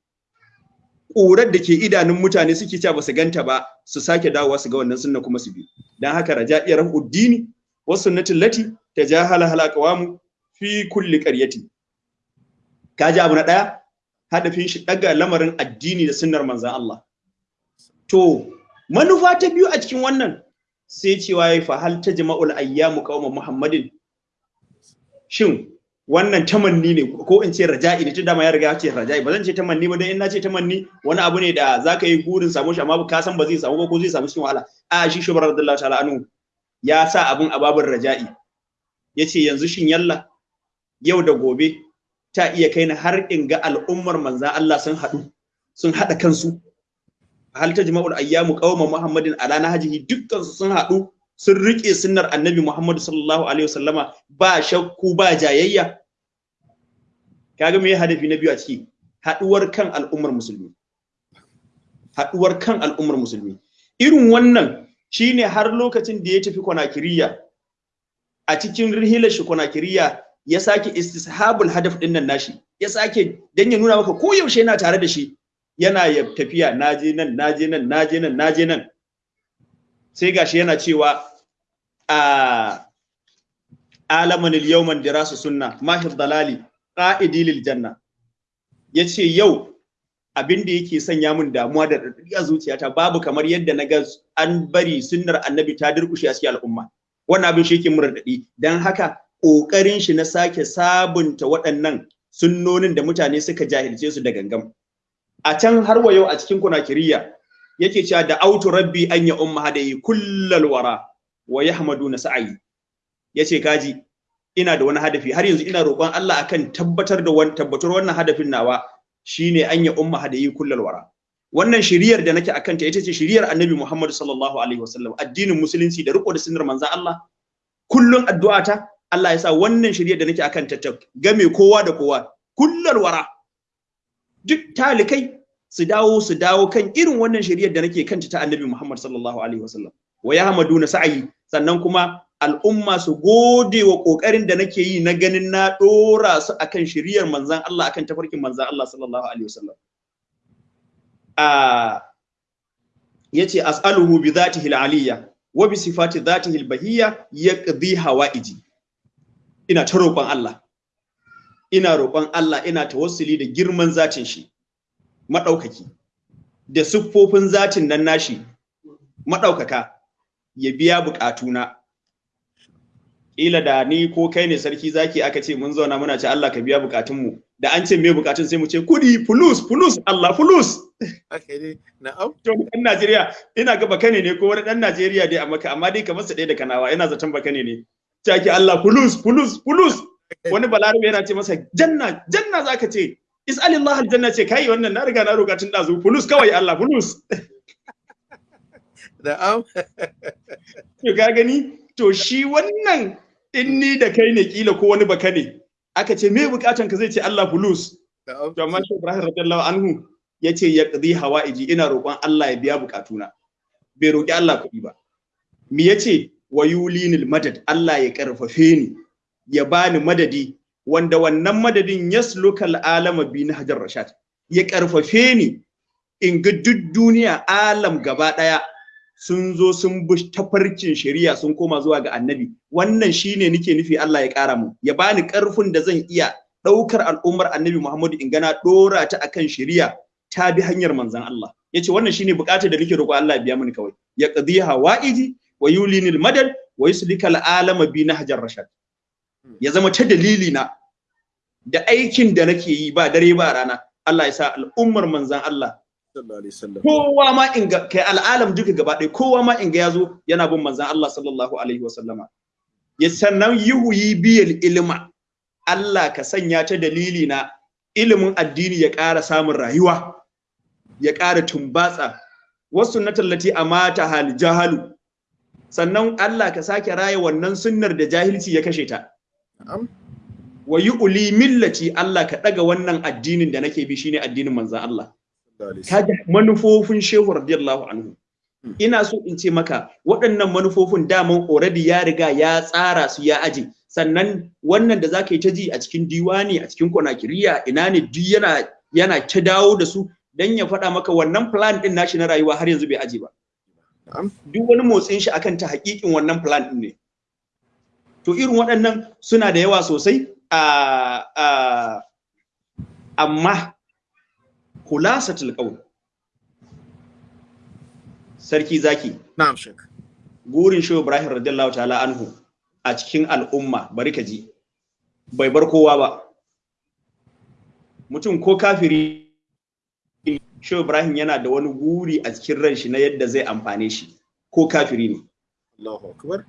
S1: ƙurar da ke idanun mutane suke cewa ba su ganta ba su sake dawowa su ga wannan sunna kuma su bi. Dan haka raja'iyar uddini wa sunnatul lati tajahala halaqawamu fi kulli qaryati kaji abu na ɗaya hadafin shi daga lamarin addini da sunnar manzon Allah. To manufa ta biyu a cikin wannan sai cewa ya fa hal tajma'ul ayyamu qauma muhammadin? Shin wannan tamanni ne ko in ce raja'i ne tun da ma ya riga ya ce raja'i. Ba zan ce tamanni ba dan in na ce tamanni wani abu ne da zaka yi gurin samu shi amma ka san ba zai samu ba ko zai samu cikin wahala. A shi shubar radiyallahu ta'ala anhu ya sa abun a babin raja'i. Yace yanzu shin yalla yau da gobe ta iya kai ni har in ga al'ummar manzan Allah sun haɗu sun haɗa kansu. Hal tajma'ul ayyamu qauma muhammadin ala nahjihi? Dukkan su sun haɗu sun riƙe sunnar annabi muhammad sallallahu alaihi wasallama ba shakku ba jayayya. Kaga me hadafi na biyu a ciki? Haɗuwar kan al'ummar musulmi. Haɗuwar kan al'ummar musulmi. Irin wannan shine har lokacin da ya tafi konakiriya a cikin rihilar shi konakiriya ya sake istishabul hadaf ɗin nan nashi. Ya sake dan ya nuna maka ko yaushe yana tare da shi. Yana ya tafiya naje nan naje nan naje nan naje nan. Sai gashi yana cewa a alaman al-yawman dirasu sunna mahir dalali qa'idi lil janna ya ce yau abin da yake sanya min damuwa da radadi a zuciyata babu kamar yadda na ga an bari sunnar annabi ta durkushe a cikin al'umma. Wannan abin shi yake mun radadi dan haka ƙoƙarin shi na sake sabunta waɗannan sunnonin da mutane suka jahilce su da gangam. A can har wa yau a cikin kunakiriya yake cewa da autu rabbi an ya umma hadayi kullal wara wa yahmadu na sa'ayi. Yace kaji ina da wani hadafi har yanzu ina roƙon Allah akan tabbatar da wani tabbatar wannan hadafin nawa shine an ya umma hadayi kullal wara. Wannan shiriyar da nake akan ta ita ce shiriyar Annabi Muhammad sallallahu alaihi wasallam addinin musulunci da riko da sunnar manzon Allah kullun addu'ata Allah ya sa wannan shirye da nake akan ta game kowa da kowa kullal wara duk talikai su dawo su dawo kan irin wannan shirye da nake kanta ta Annabi Muhammad sallallahu alaihi wasallam. Wa yahmaduna sa'i sannan kuma al'umma su gode wa ƙoƙarin da nake yi na ganin na dora su akan shiriyar manzon Allah akan tafarkin manzon Allah sallallahu alaihi wasallam. A ya ce as'aluhu bi dhatihi al-aliyya wa bi sifati dhatihi al-bahiyya yaqdi hawaiji. Ina ta roƙon Allah. Ina roƙon Allah ina tawassuli da girman zatin shi. Maɗaukaki da siffofin zatin nan nashi maɗaukaka ya biya buƙatuna. Ƙila da ni ko kai ne sarki zaki aka ce mun zauna muna ce Allah ka biya buƙatunmu. Da an ce me buƙatun sai mu ce kuɗi fulus fulus Allah fulus.
S2: Na'am.
S1: to ɗan Najeriya ina ga bakane ne ko wani ɗan Najeriya dai amma amma dai kamar sa ɗaya da kanawa ina zaton bakane ne. Take Allah fulus fulus fulus. Wani balarabe yana ce masa janna janna zaka ce. Is'alillah aljanna ce kai wannan na riga na roƙa tun dazu fulus kawai Allah fulus.
S2: Na'am.
S1: to ka gani? To shi wannan in ni da kai ne kila ko wani baka ne aka ce me bukatan ka? Zai ce Allah fulus. To amma shi Ibrahim radiyallahu anhu ya ce ya qadi hawaiji ina roƙon Allah ya biya bukatuna bai roƙi Allah kuɗi ba. Me ya ce wa yulinil madad Allah ya karfafe ni ya bani madadi wanda wannan madadin yaslukal alama bi na hajar rashad. Ya karfafe ni in ga duk duniya alam gaba ɗaya sun zo sun bi tafarkin shari'a sun koma zuwa ga annabi. Wannan shine nake nufi Allah ya kara mu ya bani ƙarfin da zan iya ɗaukar al'ummar annabi Muhammadu in gana dora ta akan shari'a ta bi hanyar manzon Allah. Yace wannan shine buƙatar da nake roƙo Allah ya biya mini kawai. Ya qadi hawaiji wa yulinil madad wa yuslikal alama bi nahjar rashad. Ya zama ta dalili na da aikin da nake yi ba dare ba rana. Allah ya sa al'ummar manzon Allah
S2: sallallahu alaihi wasallam.
S1: kowa ma in ga kai al'alam duka gaba ɗaya kowa ma in ga ya zo yana bin manzon Allah sallallahu alaihi wasallama. Ya sannan yuhuyi biyal ilma. Allah ka sanya ta dalili na ilimin addini ya ƙara samun rayuwa ya ƙara tumbatsa. Wasu na tallati a mata hal jahalu. Sannan Allah ka sake raya wannan sunnar da jahilci ya kashe ta. Wa uli millati Allah ka ɗaga wannan addinin da nake bi shine addinin manzon Allah. Kaga manufofin shehu radiyallahu anhu. Ina so in ce maka waɗannan manufofin daman already ya riga ya tsara su ya aje. Sannan wannan da zaka yi ta ji a cikin diwani a cikin konakiriya ina ne duk yana yana ta dawo da su dan ya faɗa maka wannan plan din nashi na rayuwa har yanzu bai aje ba.
S2: Na'am.
S1: duk wani motsin shi akan ta hakikin wannan plan din ne. To irin waɗannan suna da yawa sosai a amma khulasatul qawl sarki zaki.
S2: Na'am shek
S1: gurin shehu ibrahim radiyallahu ta'ala anhu a cikin al'umma bari ka ji bai bar kowa ba. Mutum ko kafiri shehu ibrahim yana da wani guri a cikin ran shi na yadda zai amfane shi ko kafiri ne.
S2: Allahu akbar.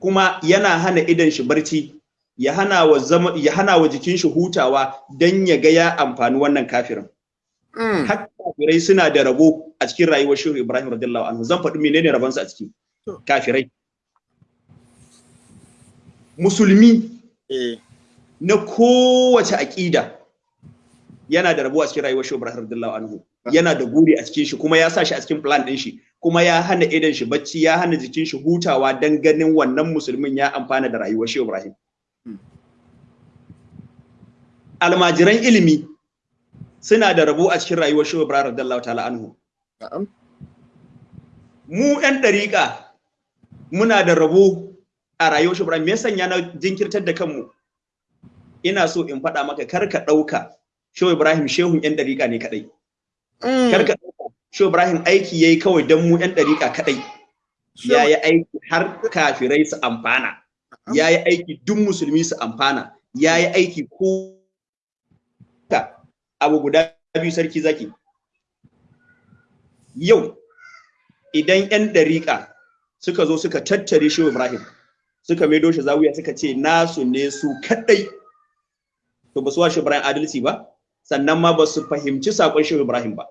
S1: Kuma yana hana idan shi barci ya hana wa zama ya hana wa jikin shi hutawa dan ya ga ya amfani wannan kafirin.
S2: Mm.
S1: har kafirai suna da rabo a cikin rayuwar shehu ibrahim radiyallahu anhu. Zan faɗi menene rabonsu a ciki?
S2: To.
S1: kafirai. Musulmi
S2: eh.
S1: na kowace aƙida yana da rabo a cikin rayuwar shehu ibrahim radiyallahu anhu. Yana da guri a cikin shi kuma ya sa shi a cikin plan ɗin shi. Kuma ya hana idan shi bacci ya hana jikin shi hutawa dan ganin wannan musulmin ya amfana da rayuwar shehu ibrahim. Almajiran ilimi suna da rabo a cikin rayuwar shehu ibrahim radiyallahu ta'ala anhu. Mu 'yan ɗariƙa muna da rabo a rayuwar shi Ibrahim. Me ya sanya na jinkirtar da kanmu? Ina so in faɗa maka kar ka ɗauka Shehu Ibrahim shehun 'yan ɗariƙa ne kaɗai.
S2: Mm.
S1: kar ka Shehu Ibrahim aiki yayi kawai don mu 'yan ɗariƙa kaɗai. Ya yi aiki har kafirai su amfana. Ya yi aiki duk musulmi su amfana. Ya yi aiki ko abu guda biyu sarki zaki. Yau idan 'yan ɗariƙa suka zo suka tattare shehu ibrahim suka maido shi zawiya suka ce nasu ne su kaɗai. To ba su wa shehu ibrahim adalci ba sannan ma ba su fahimci saƙon shehu ibrahim ba.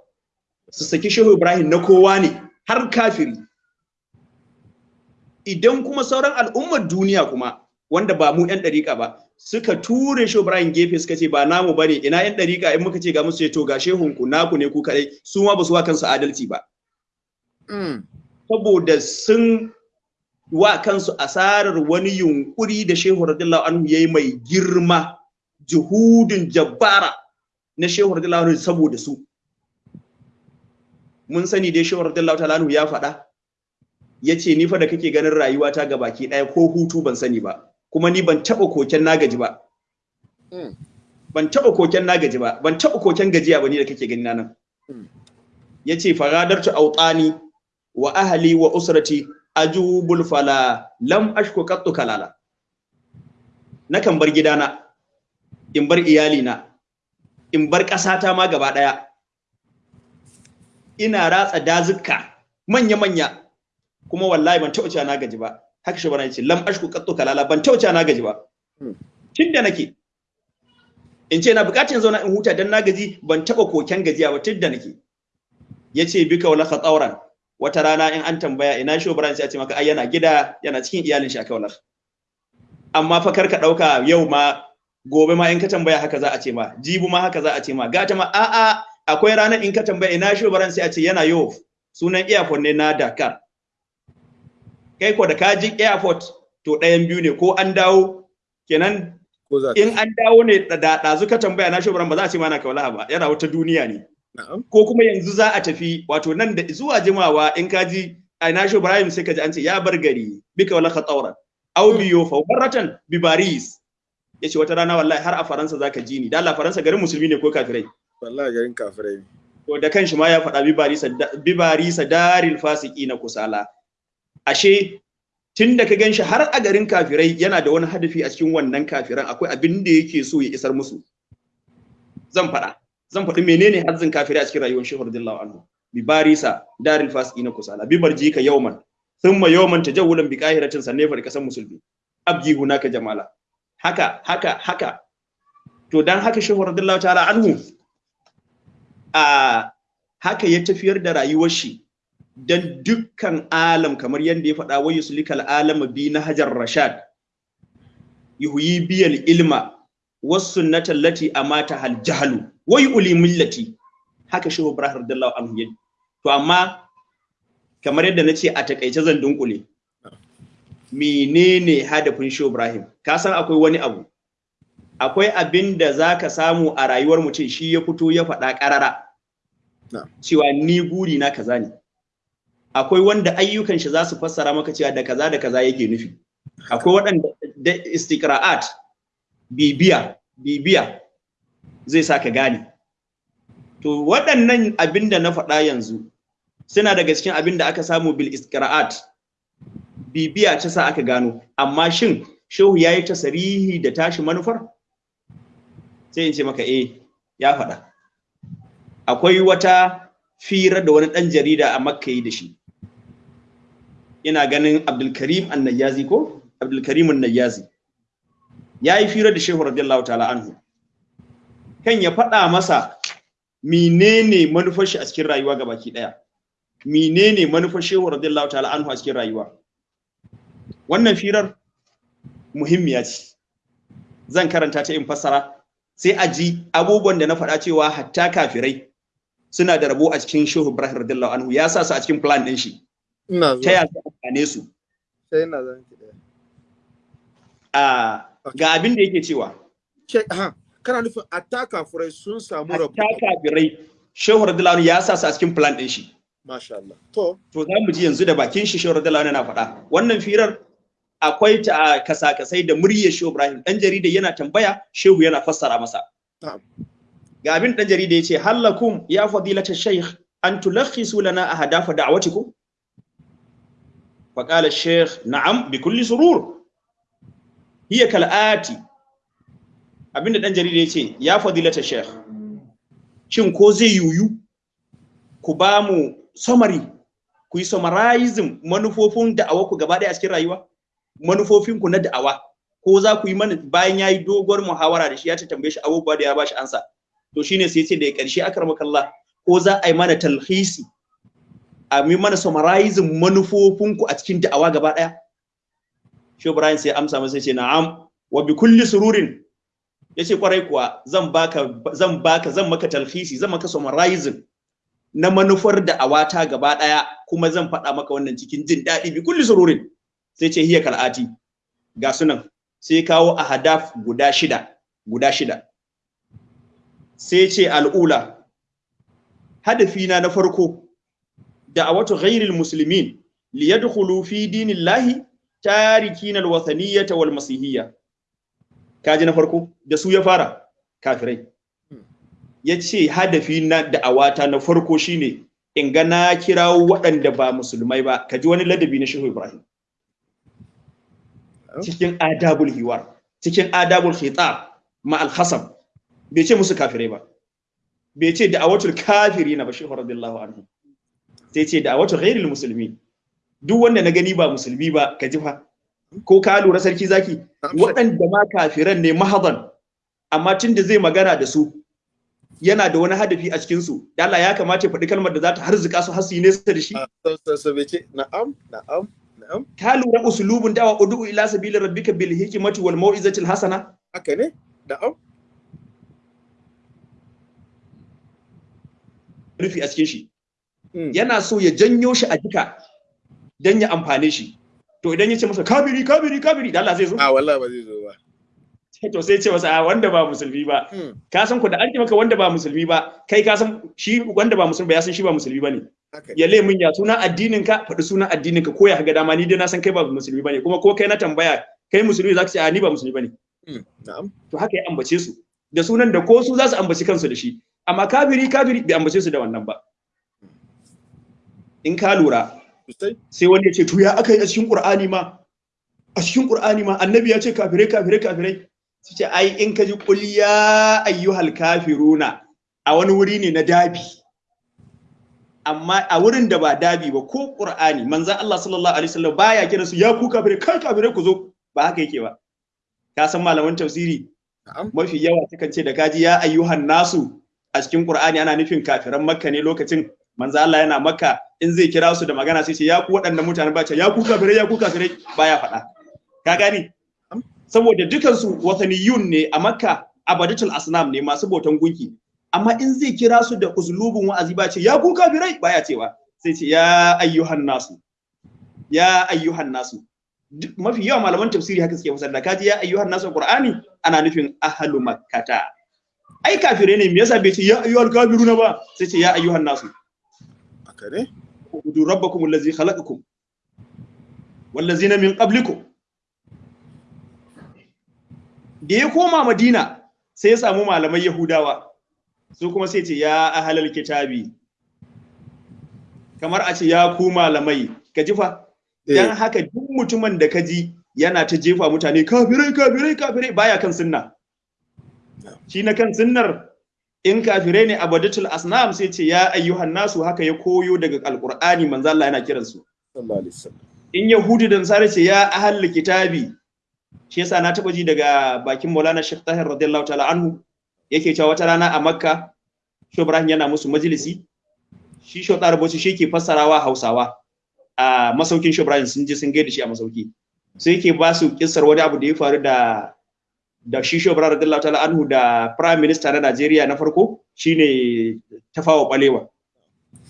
S1: Su saki shehu ibrahim na kowa ne har kafiri. Idan kuma sauran al'ummar duniya kuma wanda ba mu 'yan ɗariƙa ba suka ture shehu ibrahim gefe suka ce ba namu ba ne ina 'yan ɗariƙa? In muka ce ga musu ce to ga shehunku naku ne ku kaɗai. Su ma ba su wa kansu adalci ba.
S2: Mm.
S1: saboda sun wa kansu asarar wani yunkuri da shehu radiyallahu anhu yayi mai girma juhudin jabbara na shehu radiyallahu anhu saboda su. Mun sani dai shehu radiyallahu ta'ala ya faɗa. Yace ni fa da kake ganin rayuwata ga baki ɗaya ko hutu ban sani ba. Kuma ni ban taɓa koken na gaji ba.
S2: Mm.
S1: ban taɓa koken na gaji ba. Ban taɓa koken gajiya ba ni da kake gani na nan.
S2: Mm.
S1: ya ce faradartu autani wa ahli wa usrati ajubul fala lam ashku qattu kalala. Nakan bar gidana in bar iyalina in bar ƙasata ma gaba ɗaya. Ina ratsa dazuka manya-manya kuma wallahi ban taɓa cewa na gaji ba. Haka shi bana ce lam ashku qattu kalala. Ban taɓa cewa na gaji ba.
S2: Hmm.
S1: tun da nake. In ce na bukatun zauna in huta dan na gaji ban taɓa koken gajiya ba tun da nake. Yace bika wala khatauran wata rana in an tambaya ina shi Ibrahim sai a ce maka ai yana gida yana cikin iyalin shi a kaular amma fa kar ka ɗauka yau ma gobe ma in ka tambaya haka za a ce ma jibu ma haka za a ce ma gata ma a a akwai ranar in ka tambaya ina shi Ibrahim sai a ce yana yau sunan airport ne na Dakar. Kai ko da ka ji airport to ɗayan biyu ne ko an dawo kenan in an dawo ne da ɗazu ka tambaya na shugaban ba za a ce mana kaulaha ba yana wata duniya ne. Ko kuma yanzu za a tafi wato nan da zuwa jimawa in ka ji a na Ibrahim sai ka ji an ce ya bar gari bika wala khatawran aw biyo fa waratan bi Paris. Yace wata rana wallahi har a Faransa zaka ji ni. Da Allah Faransa garin musulmi ne ko kafirai?
S2: Wallahi garin kafirai
S1: to da kanshi ma ya faɗa bi Paris bi Paris daril fasiki na kusala. Ashe tun da ka gan shi har a garin kafirai yana da wani hadafi a cikin wannan kafiran akwai abin da yake so ya isar musu. Zan faɗa. Zan faɗi menene hazzin kafirai a cikin rayuwar shehu radiyallahu anhu. Bi barisa daril fasiqina kusala. Bi barjika yawman thumma yawman tajawulan bi qahiratin sanne fa kasan musulmi. Abji hunaka jamala. Haka haka haka. To dan haka shehu radiyallahu ta'ala anhu a haka ya tafiyar da rayuwar shi dan dukkan alam kamar yadda ya faɗa wa yuslikal alama bi na hajar rashad. Yuhyi biyal ilma was sunnata allati amata hal jahlu wa yuli millati. Haka shehu ibrahim radiyallahu anhu to amma kamar yadda nace a taƙaice zan dunkule. Menene hadafin shehu ibrahim? Ka san akwai wani abu? Akwai abin da zaka samu a rayuwar mutum shi ya fito ya faɗa ƙarara. Cewa ni guri na kaza ne. Akwai wanda ayyukan shi za su fassara maka cewa da kaza da kaza yake nufi. Akwai waɗanda da istiqra'at bibiya bibiya zai sa ka gane. To waɗannan abin da na faɗa yanzu suna daga cikin abin da aka samu bil istiqra'at. Bibiya ta sa aka gano. Amma shin shehu yayi tasarihi da tashi manufar? Sai in ce maka eh ya faɗa. Akwai wata fira da wani ɗan jarida a makka yi da shi. Ina ganin abdulkarim annayyazi ko? Abdulkarim annayyazi. Ya yi fira da shehu radiyallahu ta'ala anhu. Kan ya faɗa masa menene manufar shi a cikin rayuwa ga baki ɗaya. Menene manufar shehu radiyallahu ta'ala anhu a cikin rayuwa. Wannan firar muhimmiya ce. Zan karanta ta in fassara sai a ji abubuwan da na faɗa cewa hatta kafirai suna da rabo a cikin shehu ibrahim radiyallahu anhu ya sa su a cikin plan ɗin shi. Ta ya su amfane su?
S2: Sai ina zan ki ɗaya
S1: a ga abin da yake cewa.
S2: Kana nufin attaka furai sun samu rabu
S1: hatta kafirai shehu radiyallahu anhu ya sa su a cikin plan ɗin shi.
S2: Masha Allah. To
S1: to za mu ji yanzu da bakin shi shehu radiyallahu anhu yana faɗa. Wannan firar akwai ta kasa-kasai da muryar shehu ibrahim. Ɗan jarida yana tambaya shehu yana fassara masa.
S2: Na'am.
S1: ga abin dan jarida ya ce hallakum ya fadilata shaykh an tulakhisu lana ahdafa da'watikum fa qala na'am bi kulli surur. Hiya kal'ati abin da dan jarida ya ce ya fadilata shaykh shin ko zai yuyu? Ku ba mu summary ku yi summarizing manufofin da'awa ku gaba ɗaya a cikin rayuwa? Manufofin ku na da'awa ko za ku yi mana bayan ya yi doguwar muhawara da shi ya ta tambaye shi abubuwa da ya ba shi ansa? To shine sai ya ce da ya ƙarshe akramakallah ko za a yi mana talhisi a mi mana summarizing manufofinku a cikin da'awa gaba ɗaya? Shi Ibrahim sai amsa masa ce na'am wa bi kulli sururin. Yace ƙwarai kuwa zan baka zan baka zan maka talhisi zan maka summarizing na manufar da'awa ta gaba ɗaya kuma zan faɗa maka wannan cikin jin daɗi. Bi kulli sururin. Sai ce hiya kal'ati ga sunan sai kawo ahadaf guda shida guda shida. sai ce al'ula hadafina na farko da a ghairil muslimin liyadkhulu fi dinillahi tarikin alwathaniyata wal masihiyya kaji na farko? Da su ya fara kafirai. Yace hadafi na wata na farko shine in ga na kirawo waɗanda ba musulmai ba. Kaji wani ladabi na shehu ibrahim. Oh. Cikin adabul hiwar cikin adabul khitab ma al-hasam bai ce musu kafirai ba. Bai ce da'awatul kafiri na ba shehu radiyallahu anhu. Sai ce da wata ghairil musulmi duk wanda na gani ba musulmi ba ka ji fa. Ko ka lura sarki zaki? Waɗanda ma kafiran ne mahadan amma tun da zai magana da su yana da wani hadafi a cikin su da Allah ya kamata ya faɗi kalmar da za ta harzuka su yi nesa da shi.
S2: Ce na'am na'am na'am.
S1: Ka lura usulubun dawa udu ila sabili rabbika bil hikmati wal mau'izati al hasana.
S2: Haka ne? Na'am.
S1: Rufi a cikin shi. Yana so ya janyo shi a jika don ya amfane shi. To idan ya ce masa kabiri kabiri kabiri da Allah zai zo?
S2: A wallahi ba zai zo ba.
S1: To sai ce masa "A, wanda ba musulmi ba.
S2: Mm.
S1: ka san ku da an maka wanda ba musulmi ba kai ka san shi wanda ba musulmi ba ya san shi ba musulmi
S2: ba ne
S1: ya le min ya sunan addinin ka faɗi sunan addinin ka ko ya ga dama ni dai na san kai ba musulmi ba ne kuma ko kai na tambaya kai musulmi zaka ce a ni ba musulmi ba ne
S2: Mm. na'am.
S1: To haka ya ambace su. Da sunan da ko su za su ambaci kansu da shi. Amma kafiri kafiri bai ambace su da wannan ba. In ka lura sai wani ya ce to ya aka yi a cikin qur'ani ma? A cikin qur'ani ma annabi ya ce kafirai kafirai kafirai su ce ai in ka ji qul ya ayyuhal kafiruna a wani wuri ne na dabi. Amma a wurin da ba dabi ba ko qur'ani manzon Allah sallallahu alaihi wasallam baya kira su ya ku kafirai kai kafirai ku zo. Ba haka yake ba. Ka san malaman tafsiri? Mafi yawa sukan ce da kaji ya ayyuhan nasu a cikin Qur'ani ana nufin kafiran Makka ne lokacin manzo Allah yana Makka in zai kira su da magana sai ya ku waɗannan mutanen ba ce ya ku kafirai ya ku kafirai baya faɗa. Ka gani saboda dukan su wataniyun ne a Makka abadatul asnam ne masu bautan gunki. Amma in zai kira su da uslubun wa'azi ba ce ya ku kafirai baya cewa. Sai ce ya ayyuhan nasu ya ayyuhan nasu. Mafi yawan malaman tafsiri haka suke fasar da kaji ya ayyuhan nasu qur'ani ana nufin ahlu makkata. Ai kafire ne me yasa bai ce ya ayyuhal kafiruna ba? Sai ce ya ayyuhan nasu.
S2: Haka ne?
S1: Ubudu rabbakum allazi khalaqakum wallazina min qablikum. Da ya koma madina sai ya samu malamai yahudawa. Su kuma sai ce ya ahlal kitabi. Kamar a ce ya ku malamai. Ka ji fa? Dan haka duk mutumin da ka ji yana ta jefa mutane kafirai kafirai kafirai. Baya kan sunna. Shi na kan sunnar in kafirai ne abadatul asnam sai ce ya ayyuhan nasu haka ya koyo daga alqur'ani manzo Allah yana
S2: sallallahu alaihi wasallam.
S1: In yahudi da nasara ce ya ahal kitabi shi yasa na taba ji daga bakin maulana Sheikh Tahir radiyallahu ta'ala anhu yake cewa wata rana a makka shi ibrahim yana musu majalisi shi shi tsara bauchi shi ke fassarawa hausawa. A masaukin shi ibrahim sun je sun gaida shi a masauki. Sai yake ba su kissar wani abu da ya faru da da shi shi ibrahim radiyallahu ta'ala anhu da prime minister na Najeriya na farko shine tafawa balewa.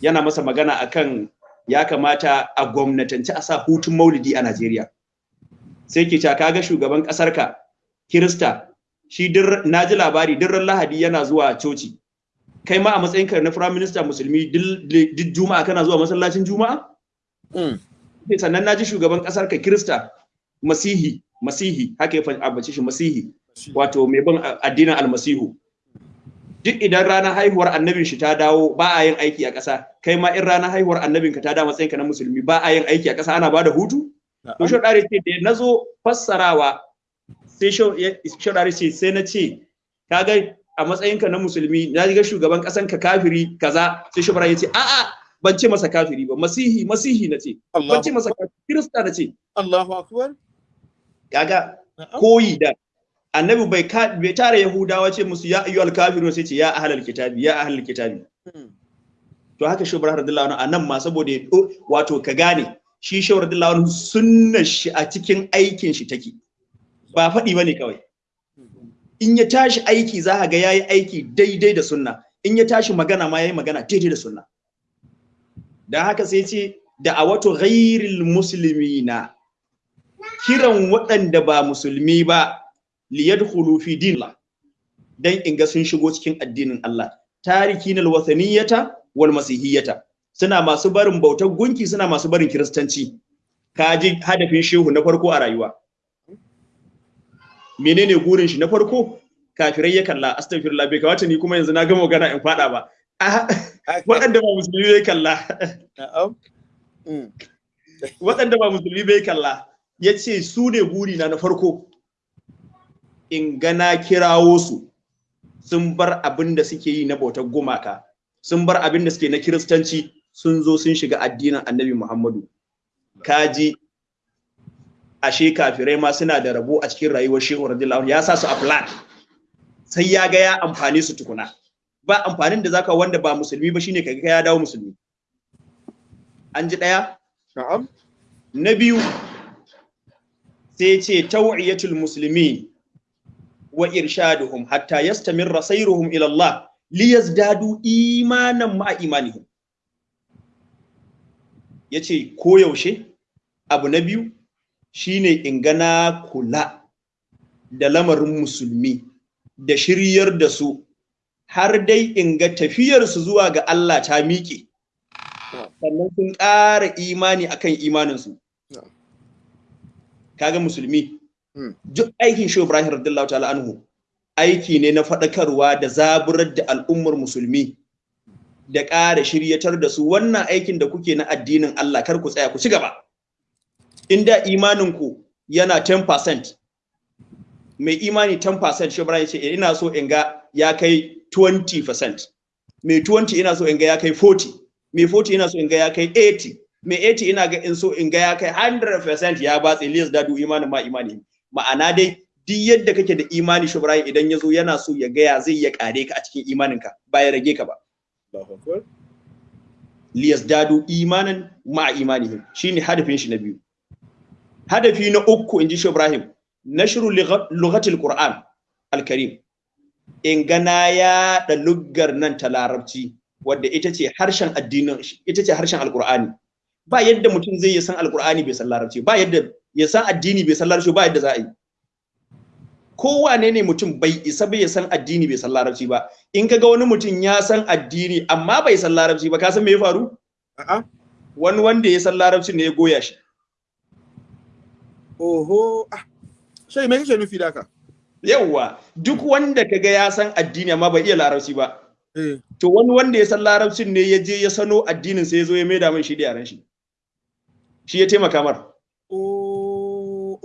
S1: Yana masa magana akan ya kamata a gwamnatance a sa hutun maulidi a Najeriya. Sai ke cewa kaga shugaban ƙasar ka Kirista shi dir na ji labari dirran Lahadi yana zuwa coci. Kai ma a matsayinka na prime minister musulmi duk juma'a kana zuwa masallacin juma'a?
S2: Mm.
S1: sannan na ji shugaban ƙasar ka Kirista Masihi Masihi haka ya ambace shi Masihi. Wato mai bin addinin almasihu. Duk idan ranar haihuwar annabin shi ta dawo ba a yin aiki a ƙasa. Kai ma in ranar haihuwar annabin ka ta dawo matsayinka na musulmi ba a yin aiki a ƙasa ana ba da hutu? To shi dare ce da na zo fassarawa sai shi dare ce sai na ce kaga a matsayinka na musulmi na ga shugaban ƙasan ka kafiri kaza. Sai shi ya ce a'a ban ce masa kafiri ba masihi masihi na ce. Ban ce masa kafiri kirista na ce.
S2: Allahu akbar.
S1: Kaga koyi da annabi bai bai tare yahudawa ce musu ya ayyuhal kafirun sai ce ya ahlal kitabi ya ahlal kitabi. To haka shi ibrahim radiyallahu anhu a nan ma saboda ya wato ka gane shi shi radiyallahu anhu sunnar shi a cikin aikin shi take. Ba faɗi ba ne kawai. In ya tashi aiki za ka ga yayi aiki daidai da sunna. In ya tashi magana ma yayi magana daidai da sunna. Dan haka sai ce da a wato ghairil muslimina. Kiran waɗanda ba musulmi ba liyadkhulu fi dinillah dan in ga sun shigo cikin addinin Allah. Tarikin alwathaniyata wal masihiyata. Suna masu barin bautar gunki suna masu barin kiristanci. Kaji hadafin shehu na farko a rayuwa. Menene gurin shi na farko? Kafirai ya kalla astaghfirullah bai kamata ni kuma yanzu na gama magana in fada ba. Waɗanda ba musulmi bai kalla.
S2: Mm.
S1: waɗanda ba musulmi bai kalla ya ce su ne burina na farko. In ga na kirawo su sun bar abin da suke yi na bautar gumaka sun bar abin da suke na kiristanci sun zo sun shiga addinin annabi muhammadu. Kaji ashe kafirai ma suna da rabo a cikin rayuwar shehu radiyallahu ya sa su a plan sai ya ga ya amfane su tukuna. Ba amfanin da zaka wanda ba musulmi ba shine kaga ya dawo musulmi. An ji ɗaya
S2: Na'am.
S1: na biyu sai ce taw'iyatul muslimin wa irshaduhum hatta yastamirra sayruhum ila Allah liyazdadu imanan ma'a imanihim. Yace koyaushe abu na biyu shine in gana kula da lamarin musulmi da shiryar da su har dai in ga tafiyarsu zuwa ga Allah ta miƙe. Sannan sun ƙara imani akan imaninsu. Kaga musulmi. Duk aikin shi Ibrahim radiyallahu ta'ala anhu aiki ne na faɗakarwa da zaburar da al'ummar musulmi da ƙara shiryatar da su. Wannan aikin da kuke na addinin Allah kar ku tsaya ku ci gaba. Inda imanin ku yana 10% mai imani 10% shi Ibrahim ce ina so in ga ya kai 20% mai 20 ina so in ga ya kai 40 mai 40 ina so in ga ya kai 80 mai 80 ina ga in so in ga ya kai 100% ya batse Ilyas dadu imanin ma imani. Ma'ana dai duk yadda kake da imani shi Ibrahim idan ya zo yana so ya ga ya zai ya kare ka a cikin imaninka ba ya rage ka ba.
S2: Akbar.
S1: Liyazdadu imanan ma'a imanihim. Shine hadafin shi na biyu. Hadafi na uku inji shi Ibrahim nashru lughatil Qur'an al-Karim. In gana ya da luggar nan ta larabci wadda ita ce harshen addinin ita ce harshen alqur'ani. Ba yadda mutum zai yi san alqur'ani bai san larabci. Ba yadda ya san addini bai san larabci ba yadda za a yi. Kowane ne mutum bai isa bai san addini bai san larabci ba. In kaga wani mutum ya san addini amma bai san larabci ba ka san me ya faru?
S2: A'a.
S1: Wani wanda ya san larabci ne ya goya shi.
S2: Oho. Ah shai me kake nufi da ka
S1: yawwa duk wanda kaga ya san addini amma bai iya larabci ba.
S2: Eh.
S1: To wani wanda ya san larabcin ne ya je ya sano addinin sai ya zo ya maida mai shi da yaran shi. Shi ya taimaka mar.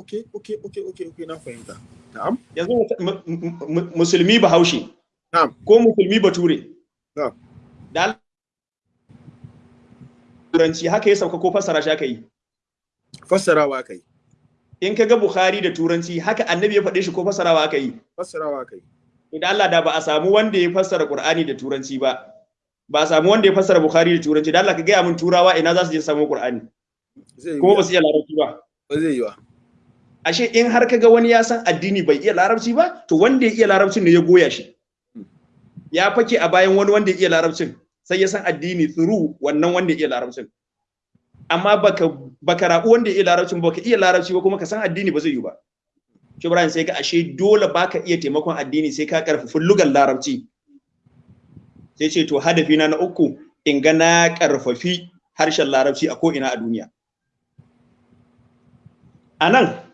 S2: Okay okay okay okay okay na fahimta. Na'am.
S1: Yanzu mu- mu- mu- musulmi bahaushe.
S2: Na'am.
S1: ko musulmi bature?
S2: Na'am.
S1: da turanci haka ya sauka ko fassara shi aka yi?
S2: Fassarawa kai
S1: in ka ga bukhari da turanci haka annabi ya faɗe shi ko fassarawa aka yi?
S2: Fassarawa kai
S1: idan Allah da ba a samu wanda ya fassara Qur'ani da turanci ba. Ba a samu wanda ya fassara Bukhari da turanci. Da Allah ka gaya min turawa ina za su je samu Qur'ani?
S2: Zai yi
S1: kuma ba su iya larabci ba.
S2: Ba zai yi wa.
S1: Ashe in har kaga wani ya san addini bai iya larabci ba to wanda ya iya larabcin ne ya goya shi. Ya fake a bayan wani wanda ya iya larabcin sai ya san addini through wannan wanda ya iya larabcin. Amma baka baka rabu wanda ya iya larabcin ba, baka iya larabci ba kuma ka san addini ba zai yi ba. Shi Ibrahim sai ka ashe dole baka iya taimakon addini sai ka karfafi lugan larabci. Sai ce to hadafi na na uku in ga na karfafi harshen larabci a ko ina a duniya. A nan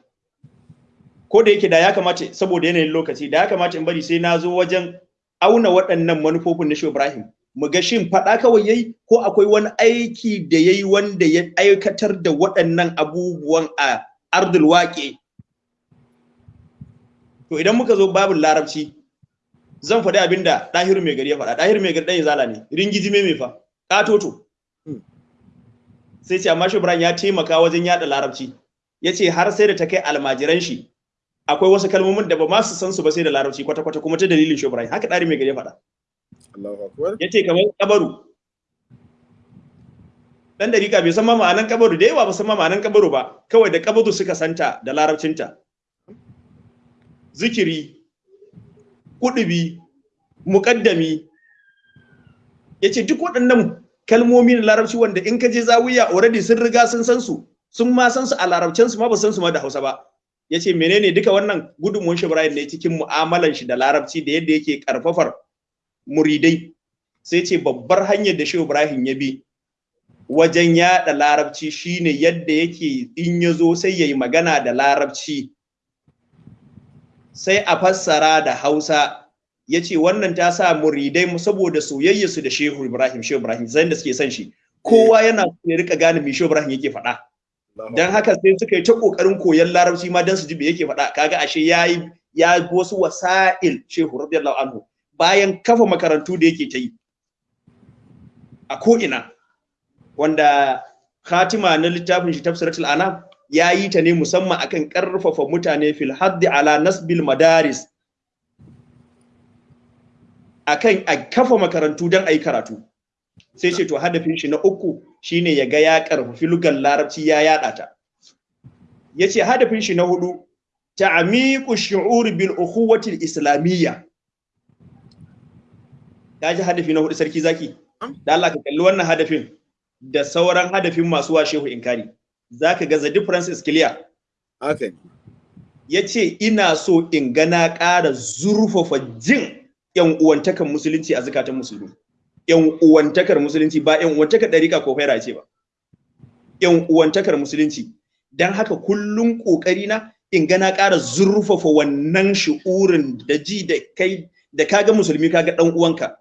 S1: ko da yake da ya kamata saboda yanayin lokaci da ya kamata in bari sai na zo wajen auna waɗannan manufofin na Shehu Ibrahim. Mu ga shin faɗa kawai yayi ko akwai wani aiki da yayi wanda ya aikatar da waɗannan abubuwan a ardul waƙe? To idan muka zo babin larabci zan faɗi abin da ɗahiru mai gari ya faɗa. Ɗahiru mai gari ɗan zala ne ringiji me fa ƙatoto. Sai ce amma Shehu Ibrahim ya taimaka wajen yaɗa larabci. Ya ce har sai da ta kai almajiran shi akwai wasu kalmomin da ba ma su san su ba sai da larabci kwata-kwata kuma ta dalilin Ibrahim haka ɗari mai gari ya faɗa.
S2: Allahu akbar.
S1: Ya ce kamar kabaru. Dan dariƙa bai san ma ma'anan kabaru da yawa ba san ma ma'anan kabaru ba. Kawai da kabaru suka santa da larabcinta. Zikiri kudubi muƙaddami. Ya ce duk waɗannan kalmomi na larabci wanda in ka je zawiya already sun riga sun san su. Sun ma san su a larabcin su ma ba san su ma da hausa ba. Ya ce menene duka wannan gudunmuwan shi Ibrahim ne cikin mu'amalan shi da larabci da yadda yake karfafar muridai? Sai ce babbar hanyar da Shehu Ibrahim ya bi wajen yaɗa larabci shine yadda yake in ya zo sai ya yi magana da larabci sai a fassara da hausa. Ya ce wannan ta sa muridai saboda soyayyarsu da Shehu Ibrahim Shehu Ibrahim zai da suke son shi. Kowa yana so ya riƙa gane me Shehu Ibrahim yake faɗa. Dan haka sai suka yi ta ƙoƙarin koyon larabci ma dan su ji me yake faɗa. Kaga ashe yayi ya wasu wasa'il Shehu radiyallahu anhu bayan kafa makarantu da yake ta yi a ko'ina wanda khatima na littafin shi tafsiratul anam ya yi ta ne musamman akan ƙarfafa mutane fil haddi ala nasbil madaris akan a kafa makarantu don a yi karatu. Sai ce to hadafin shi na uku shine ya ga ya karfafi lugan larabci ya yada ta. Ya ce hadafin shi na huɗu ta'amiqu shu'ur bil ukhuwati al islamiyya ya ji hadafi na huɗu sarki zaki? Da Allah ka kalli wannan hadafin da sauran hadafin masu wa shehu inkari. Zaka ga the difference is clear.
S2: Haka ne
S1: ya ce ina so in gana ƙara zurfafa jin yan uwantakar musulunci a zukatan musulmi. Yan uwantakar musulunci ba yan uwantakar ɗarika ko faira ce ba. Yan uwantakar musulunci. Don haka kullum ƙoƙari na in gana ƙara zurfafa wannan shi'urin da ji da kai da kaga musulmi kaga ɗan uwanka.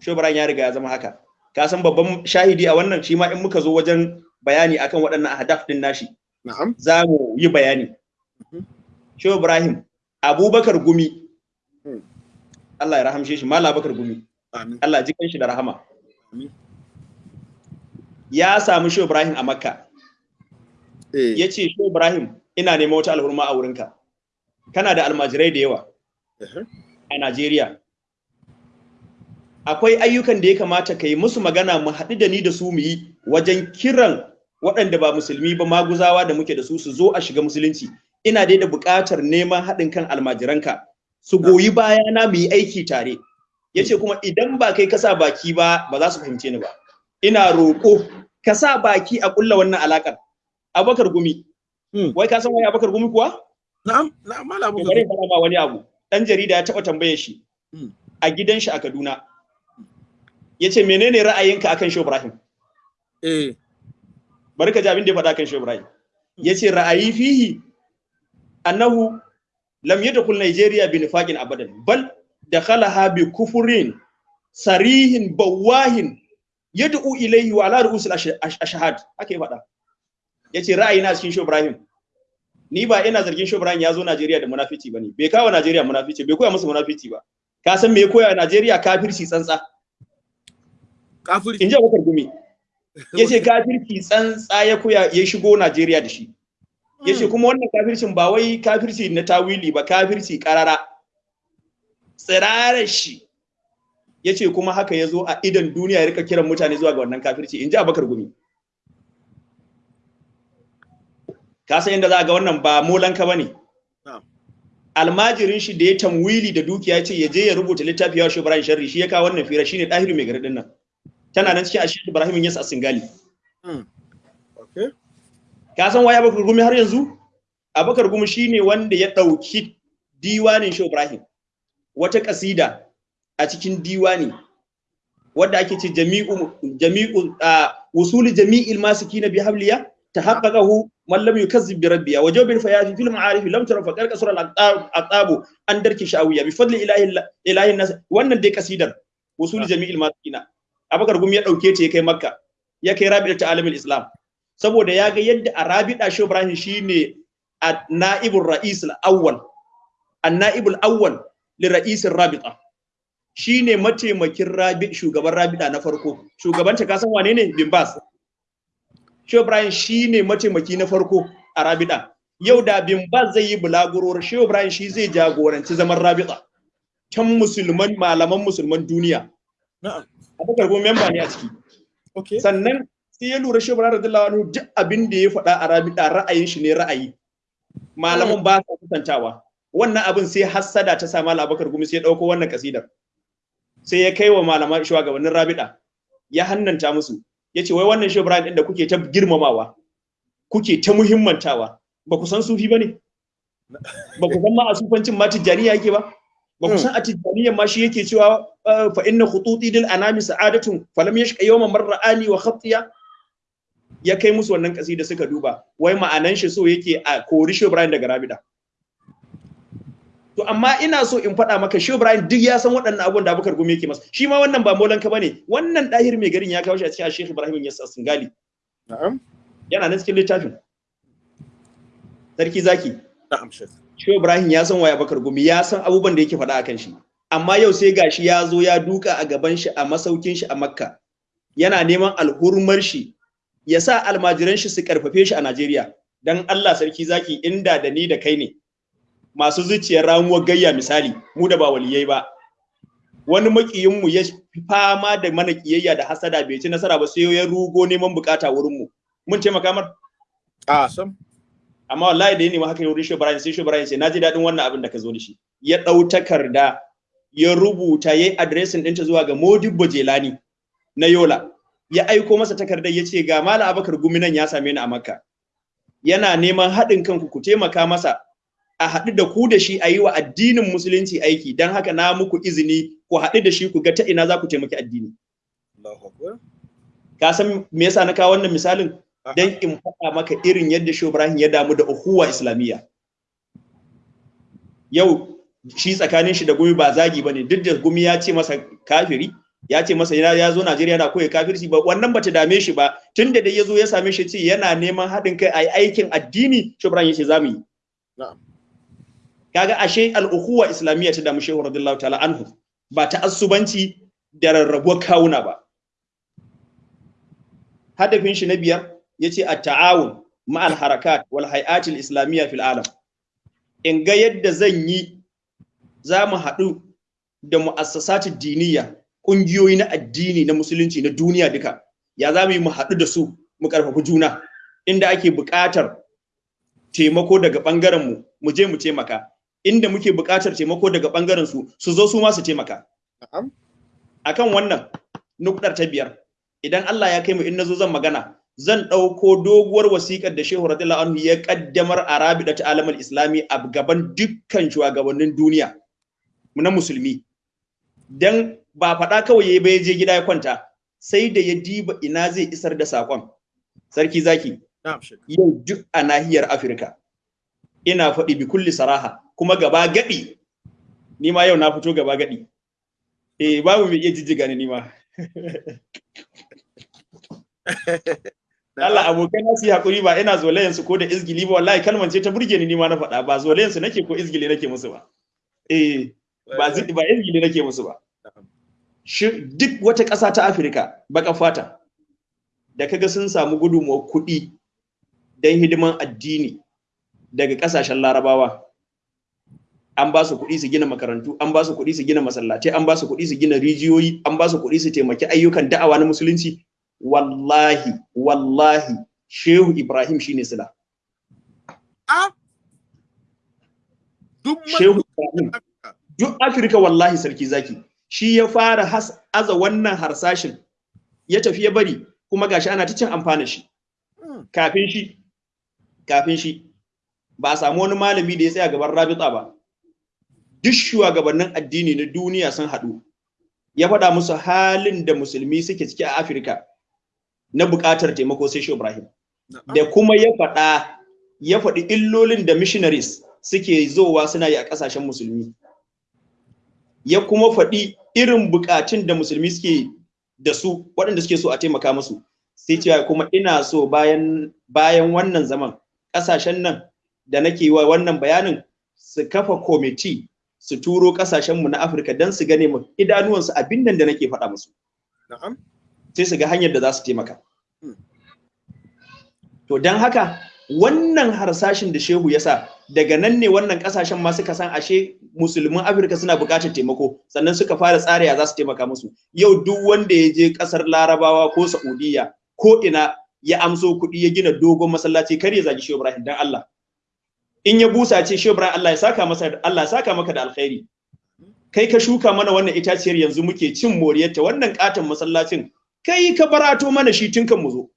S1: Shobran ya riga ya zama haka. Ka san babban shahidi a wannan shi ma in muka zo wajen bayani akan waɗannan ahdaf din nashi.
S2: Na'am.
S1: Za mu yi bayani. Shehu Ibrahim Abubakar Gumi. Allah ya rahamshe shi Malam Abubakar Gumi.
S2: Amin.
S1: Allah ji shi da rahama. Ya samu Shehu Ibrahim a Makka.
S2: Eh.
S1: Ya ce Shehu Ibrahim ina neman wata alhurma a wurinka. Kana da almajirai da yawa a Najeriya. Akwai ayyukan da ya kamata ka yi musu magana mu haɗu da ni da su mu yi wajen kiran waɗanda ba musulmi ba maguzawa da muke da su su zo a shiga musulunci. Ina dai da buƙatar neman haɗin kan almajiranka. Su goyi bayana mu yi aiki tare. Ya ce kuma idan ba kai ka sa baki ba ba za su fahimce ni ba. Ina roƙo ka sa baki a ƙulla wannan alaƙar. Abakar gumi.
S2: Hmm.
S1: wai ka san wai abakar gumi kuwa?
S2: Na'am na'am malam
S1: to bari in faɗa ma wani abu. Dan jarida ya taɓa tambaye shi
S2: Mm.
S1: a gidan shi a Kaduna. Ya ce menene ra'ayinka akan Shehu Ibrahim?
S2: Eh.
S1: Bari ka ji abin da ya faɗa kan Shehu Ibrahim. Ya ce ra'ayi fihi annahu lam yadkhul Nigeria bi nifaqin abadan bal dakhalaha bi kufrin sarihin bawahin yad'u ilayhi wa ala ru'usil ash- ash- ashhad. Haka ya faɗa. Yace ra'ayina cikin Shehu Ibrahim ni ba ina zargin Shehu Ibrahim ya zo Najeriya da munafici ba ne. Bai kawo Najeriya munafici bai koya musu munafici ba. Ka san me ya koya Najeriya kafirci tsantsa.
S2: Kafiri
S1: in ji Abubakar Gumi. Ya ce kafirci tsantsa ya koya ya shigo Najeriya da shi. Ya ce kuma wannan kafircin ba wai kafirci na tawili ba kafirci karara tsirarar shi. Ya ce kuma haka ya zo a idan duniya ya riƙa kiran mutane zuwa ga wannan kafirci. In ji Abubakar Gumi. Ka san yadda za a ga wannan ba molanka ba ne? Almajirin shi da ya tamwili da dukiya ya ce ya je ya rubuta littafi ya Ibrahim Sharri shi ya kawo wannan fira shine Dahiru mai garin nan. Tana nan cikin ashirin Ibrahim Yas a Singali.
S2: Hmm.
S1: Ka san waye Abubakar Gumi har yanzu? Abubakar Gumi shine wanda ya ɗauki diwanin Shehu Ibrahim. Wata kasida a cikin diwani wadda ake ce jami'u jami'u wusuli jami'il masikina bi habliya tahaqqaqahu man lam yukazzib bi rabbiya wa jawbil fayafi fil ma'arif lam tara faqar kasra al aqab an darki sha'awiyya bi fadli ilahi ilahi nas wannan dai kasidar wusuli jami'il masikina. Abubakar Gumi ya ɗauke ta ya kai Makka ya kai Rabi'at alamil Islam. Saboda ya ga yadda a Rabi'a Shehu Ibrahim shine a na'ibul ra'is al-awwal an-na'ibul awwal li ra'is rabita shine mataimakin rabi shugaban Rabi'a na farko. Shugabanta ka san wane ne? Bin Bas. Shehu Ibrahim shine mataimaki na farko a Rabi'a yau da bin Bas zai yi bulaguro Shehu Ibrahim shi zai jagoranci zaman Rabi'a kan musulman malaman musulman duniya.
S2: Na'am.
S1: Abubakar memba ne a ciki.
S2: Okay.
S1: Sannan sai ya lura shi Ibrahim radiyallahu anhu duk abin da ya faɗa a Rabi'a ra'ayin shi ne ra'ayi. Malaman ba sa kusantawa. Wannan abin sai hassada ta sa Malam Abubakar Gumi sai ya ɗauko wannan kasidar. Sai ya kai wa malaman shugabannin Rabi'a ya hannanta musu. Yace wai wannan shi din da kuke ta girmamawa kuke ta muhimmantawa ba ku san sufi ba ne ba ku san ma a sufancin ma tijjaniya yake ba? Ba ku san a tijjaniyan ma shi yake cewa fa inna khututi dil anami sa'adatun falam yashqa yawman marra'ani wa khatiya ya kai musu wannan kasida suka duba wai ma'anan shi so yake a kori shi Ibrahim daga Rabida. To amma ina so in faɗa maka shi Ibrahim duk ya san waɗannan abubuwan da Abubakar Gumi yake masa. Shi ma wannan ba molanka ba ne wannan dahir mai garin ya kawo shi a cikin Sheikh Ibrahim Yas Singali.
S2: Na'am.
S1: Yana nan cikin littafin. Sarki zaki.
S2: Na'am shek
S1: Shehu Ibrahim ya san waye Bakar Gumi ya san abubuwan da yake faɗa akan shi. Amma yau sai gashi ya zo ya duka a gaban shi a masaukin shi a Makka. Yana neman alhurmar shi ya sa almajiran shi su karfafe shi a Najeriya. Dan Allah sarki zaki inda da ni da kai ne masu zuciyar ramuwar gayya misali mu da ba waliyai ba. Wani makiyin mu ya fama da mana kiyayya da hasada bai ci nasara ba sai ya rugo neman buƙata wurin mu. Mun taimaka mar?
S2: A sam.
S1: Amma wallahi da ya nemi haka wurin Ibrahim sai Ibrahim sai na ji daɗin wannan abin da ka zo da shi. Ya ɗau takarda ya rubuta yayi addressing ɗinta zuwa ga Modibbo Jelani na Yola. Ya aiko masa takardar ya ce ga Malam Abakar Gumi nan ya same ni a Makka. Yana neman haɗin kanku ku taimaka masa a haɗu da ku da shi a yi wa addinin musulunci aiki. Don haka na muku izini ku haɗu da shi ku ga ta ina za ku taimaki addini. Ka san me yasa na kawo wannan misalin? Dan in faɗa maka irin yadda Shehu Ibrahim ya damu da uhuwa islamiyya. Yau shi tsakanin shi da gumi ba zagi ba ne duk da gumi ya ce masa kafiri ya ce masa yana ya zo Najeriya yana koyi kafirci ba. Wannan bata dame shi ba. Tunda dai ya zo ya same shi ce yana neman haɗin kai a aikin addini Shehu Ibrahim ya ce za mu yi. Kaga ashe al-ukhuwa islamiyya ta damu Shehu radiyallahu ta'ala anhu. Ba ta asubanci da rarrabuwar kawuna ba. Hadafin shi na biyar ya ce at-ta'awun ma'al harakat wal hay'at al-islamiyya fil alam. In ga yadda zan yi za mu haɗu da mu'assasat diniya. Ƙungiyoyi na addini na musulunci na duniya duka ya za mu yi mu haɗu da su mu ƙarfafi juna? Inda ake buƙatar taimako daga ɓangaren mu mu je mu taimaka. Inda muke buƙatar taimako daga ɓangaren su su zo su ma su taimaka. Akan wannan nukɗar ta biyar idan Allah ya kai mu in na zo zan magana zan ɗauko doguwar wasiƙar da Shehu radiyallahu anhu ya kaddamar a Rabida ta alamar Islami a gaban dukkan shugabannin duniya na musulmi. Dan ba faɗa kawai ya je gida ya kwanta sai da ya diba ina zai isar da saƙon. Sarki zaki yau duk a nahiyar Afirka ina faɗi bi kulli saraha kuma gaba gadi ni ma yau na fito gaba gadi eh babu mai iya jijjiga ni ma. Allah abokai na su haƙuri ba ina zolayen su ko da izgili ba wallahi kalman ce ta burge ni ma na faɗa. Ba zolayen su nake ko izgili nake musu ba. Eh ba izgili nake musu ba. Duk wata ƙasa ta Afirka baka fata. Da kaga sun samu gudunmuwar kuɗi don hidiman addini daga ƙasashen larabawa. An ba su kuɗi su gina makarantu an ba su kuɗi su gina masallatai an ba su kuɗi su gina rijiyoyi an ba su kuɗi su taimaki ayyukan da'awa na musulunci. Wallahi wallahi shehu ibrahim shine sila. Shehu ibrahim. Duk afirka wallahi sarki zaki. Shi ya fara has- aza wannan harsashin. Ya tafi ya bari kuma gashi ana ta cin amfana shi. Kafin shi kafin shi ba a samu wani malami da ya tsaya gaban rabita ba. Duk shugabannin addini na duniya sun haɗu. Ya faɗa musu halin da musulmi suke ciki a afirka na buƙatar taimako sai shi ibrahim. Da kuma ya faɗa ya faɗi illolin da missionaries suke zowa suna yi a ƙasashen musulmi. Ya kuma faɗi irin buƙatun da musulmi suke da su waɗanda suke so a taimaka musu sai cewa kuma ina so bayan bayan wannan zaman ƙasashen nan da nake wa wannan bayanin su kafa kwamiti su turo ƙasashenmu na afirka don su gane mu idanuwansu abin nan da nake faɗa musu
S2: Na'am.
S1: sai su ga hanyar da za su taimaka.
S2: Hmm.
S1: To don haka wannan harsashin da shehu ya sa daga nan ne wannan ƙasashen ma suka san ashe musulmin Afirka suna buƙatar taimako sannan suka fara tsara ya za su taimaka musu. Yau duk wanda ya je ƙasar Larabawa ko Saudiya ko ina ya amso kuɗi ya gina dogon masallaci kar ya zagi Shehu Ibrahim dan Allah. In ya busa ce Shehu Ibrahim Allah ya saka masa Allah ya saka maka da alkhairi. Kai ka shuka mana wannan itaciyar yanzu muke cin moriyarta wannan katon masallacin kai ka barato mana shi tun kan mu zo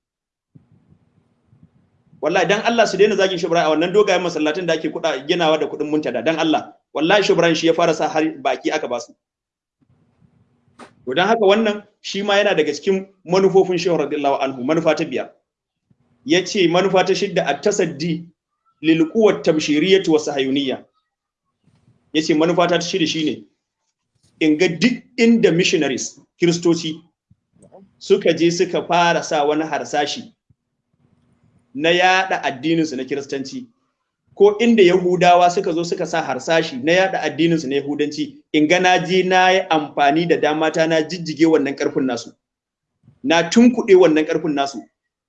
S1: wallahi dan Allah su daina zagin shubra a wannan dogayen masallatin da ake kuɗa ginawa da kuɗin muntada. Dan Allah wallahi shubran shi ya fara sa har baki aka ba su. To dan haka wannan shi ma yana daga cikin manufofin shehu radiyallahu anhu. Manufa ta biyar. Yace manufa ta shidda at-tasaddi lil quwwat tabshiriyyah wa sahayuniyya ya ce manufa ta shida shine in ga duk inda missionaries kiristoci suka je suka fara sa wani harsashi na yada addininsu na kiristanci. Ko inda yahudawa suka zo suka sa harsashi na yada addininsu na yahudanci. In ga na je na yi amfani da dama ta na jijjige wannan ƙarfin nasu. Na tunkuɗe wannan ƙarfin nasu.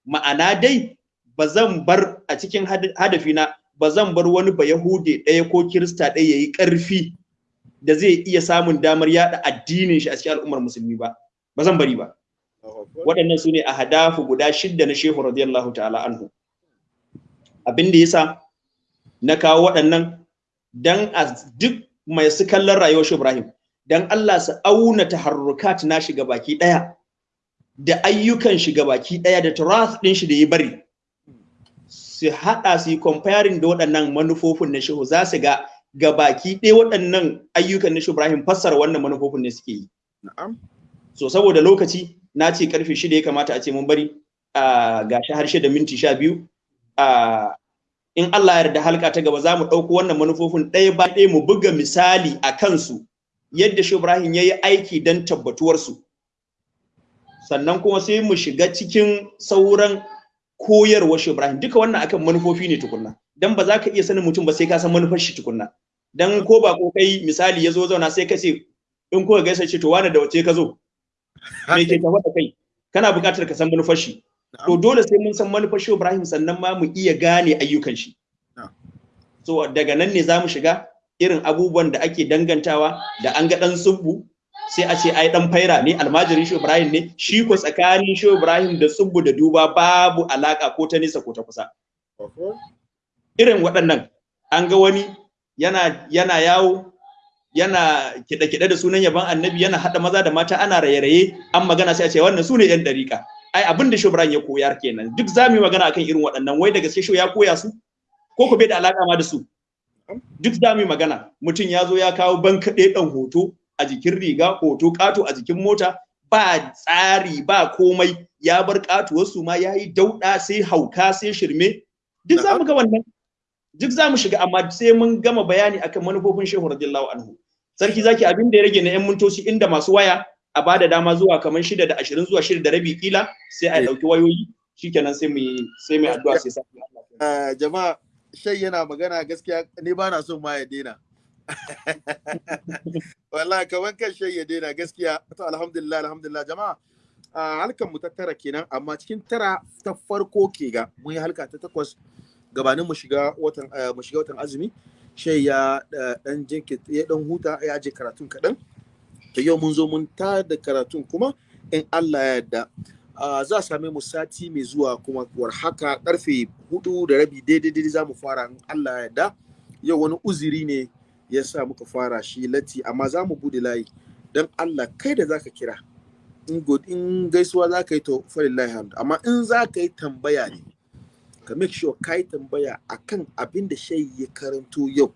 S1: Ma'ana dai ba zan bar a cikin hadafina ba zan bar wani ba yahude ɗaya ko kirista ɗaya ya yi ƙarfi da zai iya samun damar yada addinin shi a cikin al'ummar musulmi ba. Ba zan bari ba. Waɗannan su ne a hadafu guda shidda na shehu radiyallahu ta'ala anhu. Abin da yasa na kawo waɗannan dan a duk mai su kallon rayuwar shi Ibrahim dan Allah su auna taharrukat na shiga baki ɗaya da ayyukan shiga baki ɗaya da turath ɗin shi da ya bari. Su haɗa su yi comparing da waɗannan manufofin na shehu. Za su ga gabaki ɗaya waɗannan ayyukan na shehu Ibrahim fassara wannan manufofin ne suke yi.
S2: Na'am.
S1: So saboda lokaci na ce ƙarfe shida ya kamata a ce mun bari. A gashi har shida minti sha biyu. In Allah ya yarda halka ta gaba za mu ɗauko wannan manufofin ɗaya ba ɗaya mu buga misali a kansu yadda Shehu Ibrahim ya yi aiki don tabbatuwarsu. Sannan kuma sai mu shiga cikin sauran koyarwar Shehu Ibrahim. Duka wannan akan manufofi ne tukunna. Dan ba za ka iya sanin mutum ba sai ka san manufar shi tukunna. Dan ko ba ko kai misali ya zo zauna sai ka ce in ko gaisa ce to wani da wace ka zo? Me ke tafa da kai? Kana buƙatar ka san manufar shi. To dole sai mun san manufar Shehu Ibrahim sannan ma mu iya gane ayyukan shi. So daga nan ne za mu shiga irin abubuwan da ake dangantawa da an ga dan subbu sai a ce ai dan faira ne almajirin Shehu Ibrahim ne. Shi ko tsakanin Shehu Ibrahim da subbu da duba babu alaka ko ta nisa ko ta kusa. Irin waɗannan an ga wani yana yana yawo yana kiɗe-kiɗe da sunan yaban annabi yana haɗa maza da mata ana raye-raye an magana sai a ce wannan su ne yan ɗariƙa. Ai abin da Shubran ya koyar kenan. Duk za mu magana akan irin waɗannan. Wai da gaske shi ya koya su? Ko ku bai da alaƙa ma da su? Duk za mu magana. Mutum ya zo ya kawo bankaɗe ɗan hoto a jikin riga hoto ƙato a jikin mota ba tsari ba komai. Ya bar ƙatuwarsu ma ya yi dauɗa sai hauka sai shirme. Duk za mu ga wannan. Duk za mu shiga amma sai mun gama bayani akan manufofin shehu radiyallahu anhu. Sarki zaki abin da ya rage na yan mintoci inda masu waya a ba da dama zuwa kamar shida da ashirin zuwa shida da rabi kila sai a ɗauki wayoyi shikenan sai mu sai mu addu'a sai sa
S2: jama'a shai yana magana gaskiya ni ba na son ma ya daina. Wallahi kamar kan shai ya daina gaskiya to alhamdulillah alhamdulillah. Jama'a halkan mu ta tara kenan amma cikin tara ta farko ke ga mun yi halka ta takwas gabanin mu shiga watan mu shiga watan azumi shai ya dan jinki ya dan huta ya je karatun kaɗan. To yau mun zo mun ta da karatun kuma in Allah ya yarda. Za a same mu sati mai zuwa kuma war haka ƙarfe huɗu da rabi daidai daidai za mu fara in Allah ya yarda. Yau wani uziri ne ya sa muka fara shi latti amma za mu buɗe layi don Allah kai da zaka kira. In in gaisuwa za ka yi to falillahi hamd amma in za ka yi tambaya ne ka make sure ka yi tambaya akan abin da shai ya karanto yau.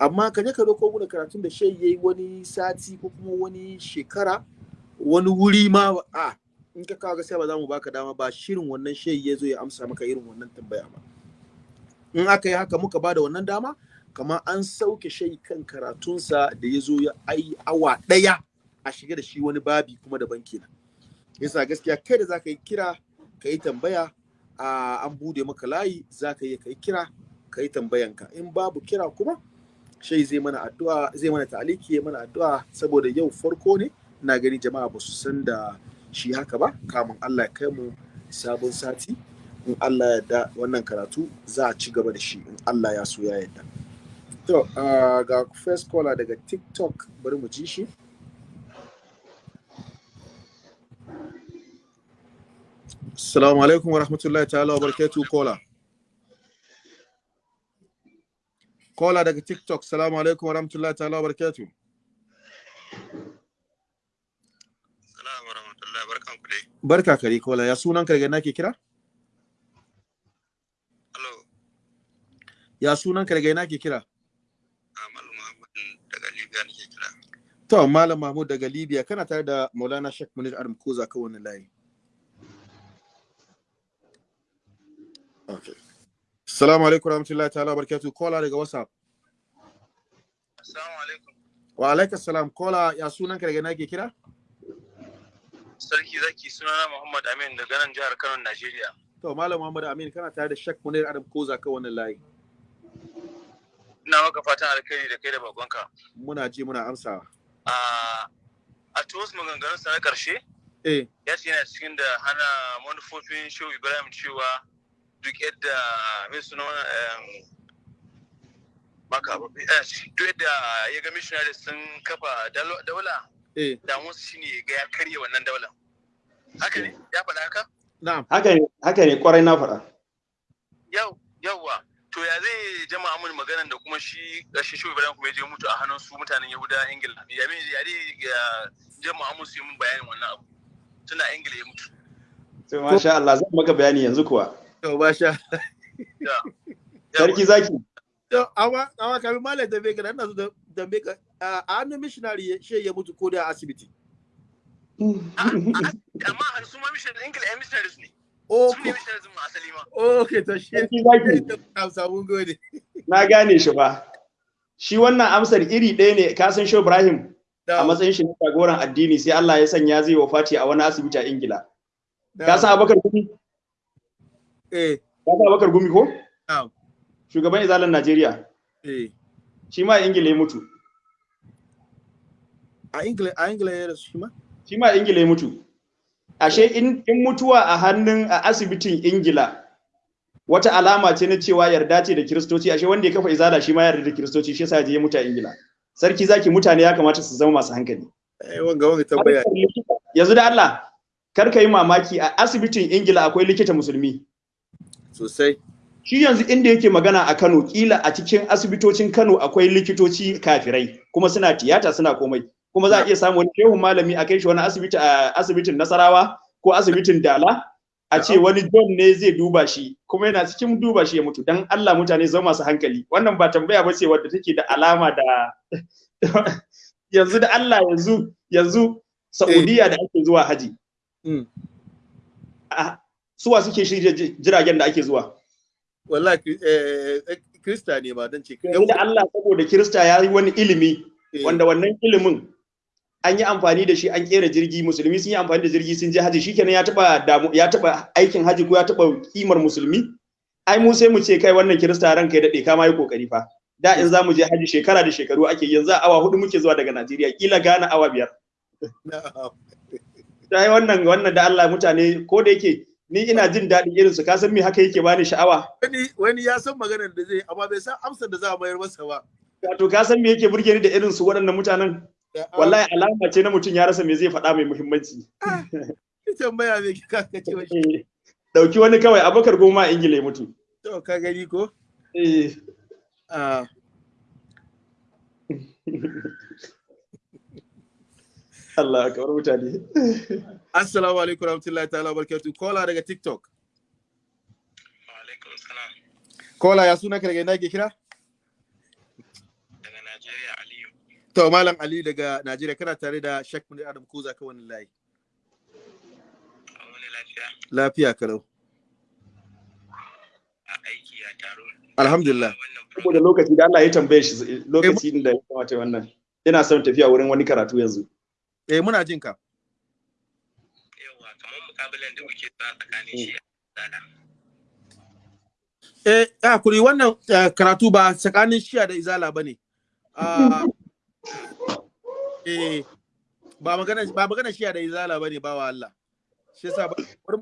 S2: Amma ka je ka ɗauko mu karatun da shai yayi wani sati ko kuma wani shekara wani wuri ma a in ka kawo gaskiya ba za mu baka dama ba. Shirin wannan shai ya zo ya amsa maka irin wannan tambaya ba. In aka yi haka muka ba da wannan dama kamar an sauke shai kan karatunsa da ya zo ya ai awa ɗaya a shiga da shi wani babi kuma daban kenan. Yasa gaskiya kai da za ka yi kira ka yi tambaya an buɗe maka layi za ka yi ka yi kira ka yi tambayanka in babu kira kuma shai zai mana addu'a zai mana ta'aliki ya mana addu'a saboda yau farko ne. Ina gani jama'a ba su san da shi haka ba. Kamun Allah ya kai mu sabon sati in Allah ya da wannan karatu za a ci gaba da shi in Allah ya so ya yarda. To ga first caller daga TikTok bari mu ji shi. Assalamu alaikum wa rahmatullahi ta'ala wa barakatuh kola. Kola daga TikTok. Assalamu alaikum wa rahmatullahi ta'ala wa barakatuh.
S5: Assalamu wa rahmatullahi barkan ku dai.
S2: Barka kare kola. Ya sunan ka daga nake kira?
S5: Hello.
S2: Ya sunan ka daga nake kira?
S5: Amal Muhammad daga Libya nake kira.
S2: To Malam Mahmud daga Libya kana tare da Maulana Sheikh Munir Adam Koza ka wannan layi. Okay. Assalamu alaikum warahmatullahi ta'ala barakatuh. Kola daga WhatsApp.
S5: Assalamu alaikum.
S2: Wa alaikum salam. Kola ya sunan ka daga nake kira?
S5: Sarki zaki sunana Muhammad Amin daga nan jihar Kano, Najeriya.
S2: To Malam Muhammad Amin kana tare da Sheikh Munir Adam Koza ka wannan layi.
S5: Ina maka fatan alkhairi da kai da bakonka.
S2: Muna ji muna amsawa.
S5: A a tuwas maganganun sa na ƙarshe
S2: Eh,
S5: ya ce yana cikin da hana manufofin Shehu Ibrahim cewa duk yadda mai suna eh, duk yadda ya ga missionary sun kafa daula
S2: eh,
S5: damuwarsu shine ga ya karya wannan daular. Haka ne? Ya faɗa haka?
S2: na'am.
S1: haka ne haka ne ƙwarai na faɗa
S5: yau yauwa to ya zai jama mun maganan da kuma shi shi Ibrahim kuma ya je mutu a hannun su mutanen Yahuda Ingila ya me ya dai ya jama mun su yi mun bayanin wannan abu tunda Ingila ya mutu
S1: to masha Allah zan maka bayani yanzu kuwa
S2: To ba sha.
S1: sarki zaki.
S2: To, amma amma kamin malam dambe ka nan da dambe ka a hannun missionary shi ya mutu ko da a asibiti.
S5: amma har su ma missionaries ne.
S2: Oh,
S5: su ne missionaries mu asali ma.
S2: Okay to shi.
S1: sarki na gane shi ba. Shi wannan amsar iri ɗaya ne ka san shi Ibrahim? A matsayin shi na jagoran addini sai Allah ya sanya zai wafati a wani asibiti a Ingila. Ka san Abubakar Gumi?
S2: Eh,
S1: ka san Abubakar Gumi ko?
S2: Na'am.
S1: shugaban izalan Najeriya.
S2: Eh.
S1: shi ma a Ingila ya mutu.
S2: A Ingila a Ingila ya rasu shi ma?
S1: shi ma a Ingila ya mutu. Ashe in in mutuwa a hannun a asibitin Ingila wata alama ce na cewa yarda ce da kiristoci. Ashe wanda ya kafa izala shi ma yarda da kiristoci shi yasa ya je ya mutu a Ingila. Sarki zaki mutane ya kamata su zama masu hankali.
S2: Eh, wanga wanga tambaya.
S1: yanzu da Allah kar ka yi mamaki a asibitin Ingila akwai likita musulmi.
S2: Sosai.
S1: shi yanzu inda yake magana a Kano kila a cikin asibitocin Kano akwai likitoci kafirai kuma suna tiyata suna komai. Kuma za a iya samu wani shehun malami a kai shi wani asibiti a asibitin Nasarawa ko asibitin Dala a ce wani John ne zai duba shi kuma yana cikin duba shi ya mutu. Dan Allah mutane zama masu hankali. Wannan ba tambaya ba ce wadda take da alama da yanzu da Allah yanzu yanzu Saudiya da ake zuwa haji.
S2: Mm.
S1: Suwa suke shirya ji- jiragen da ake zuwa?
S2: Wallahi eh eh, Krista ne ba dan ce.
S1: da Allah saboda Kirista ya yi wani ilimi
S2: Eh,
S1: wanda wannan ilimin an yi amfani da shi an kera jirgi musulmi sun yi amfani da jirgi sun je haji shikenan ya taba damu ya taba aikin haji ko ya taba kimar musulmi? Ai mu sai mu ce kai wannan Kirista ranka ya daɗe ka ma yi ƙoƙari fa. Da in za mu je haji shekara da shekaru ake yanzu awa huɗu muke zuwa daga Najeriya kila gana awa biyar. Ta yi wannan wannan da Allah mutane ko da yake ni ina jin daɗin irin su ka san me haka yake bani sha'awa?
S2: Wani wani ya san maganar da zai amma bai san amsar da za a mayar masa ba.
S1: wato ka san me yake burge ni da irin su waɗannan mutanen? Wallahi alama ce na mutum ya rasa me zai faɗa mai muhimmanci.
S2: Ki tambaya me ka ka ce
S1: ɗauki wani kawai abakar goma a ingila ya mutu.
S2: To ka gani ko?
S1: Eh,
S2: Ah,
S1: Allah kamar mutane.
S2: Assalamu alaikum warahmatullahi ta'ala barakatuh. Kola daga TikTok.
S5: alaikum salam
S2: Kola ya suna daga ina ke kira?
S5: daga Najeriya Aliyu
S2: To Malam Ali daga Najeriya kana tare da Sheikh Munir Adam Kuza ka wannan layi.
S5: a wani lafiya
S2: Lafiya kalau.
S5: a aiki a taro
S2: Alhamdulillah.
S1: saboda lokaci da Allah ya tambaye shi lokaci da ya kamata wannan ina son tafiya wurin wani karatu yanzu
S2: Eh muna jin ka.
S5: Mukabilan da kuke sa tsakanin shi.
S2: Eh ah kuri wannan eh, karatu ba tsakanin Shia da Izala ba ne. Ah eh ba magana ba magana Shia da Izala ba wa Allah. Shi yasa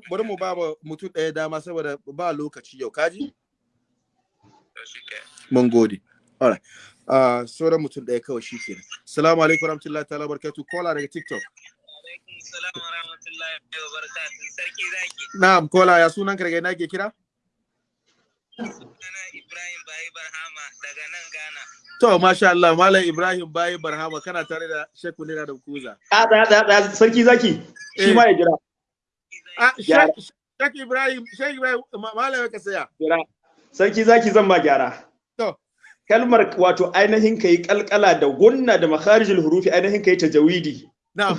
S2: bari mu ba mutum ɗaya dama saboda ba lokaci yau kaji? Mun gode. Alright. Ah sauran mutum ɗaya kawai shi kenan. Assalamu alaikum warahmatullahi ta'ala barakatuh. Kola daga TikTok. Na'am, Kola ya sunan ka daga ina ke kira?
S5: sunana Ibrahim Bayi Barhama daga nan Ghana
S2: To, masha Allah, Malam Ibrahim Bayi Barhama kana tare da Sheikh Munira da Kuza.
S1: a da da da sarki zaki shi
S2: Eh.
S1: ma ya jira
S2: Ah. Sheikh Ibrahim, Sheikh Ibrahim, ma- Malam ka saya.
S1: jira sarki zaki zan ba gyara
S2: To,
S1: kalmar wato ainihin kai kalkala da gunna da makharijul hurufi ainihin kai tajawidi
S2: na'am.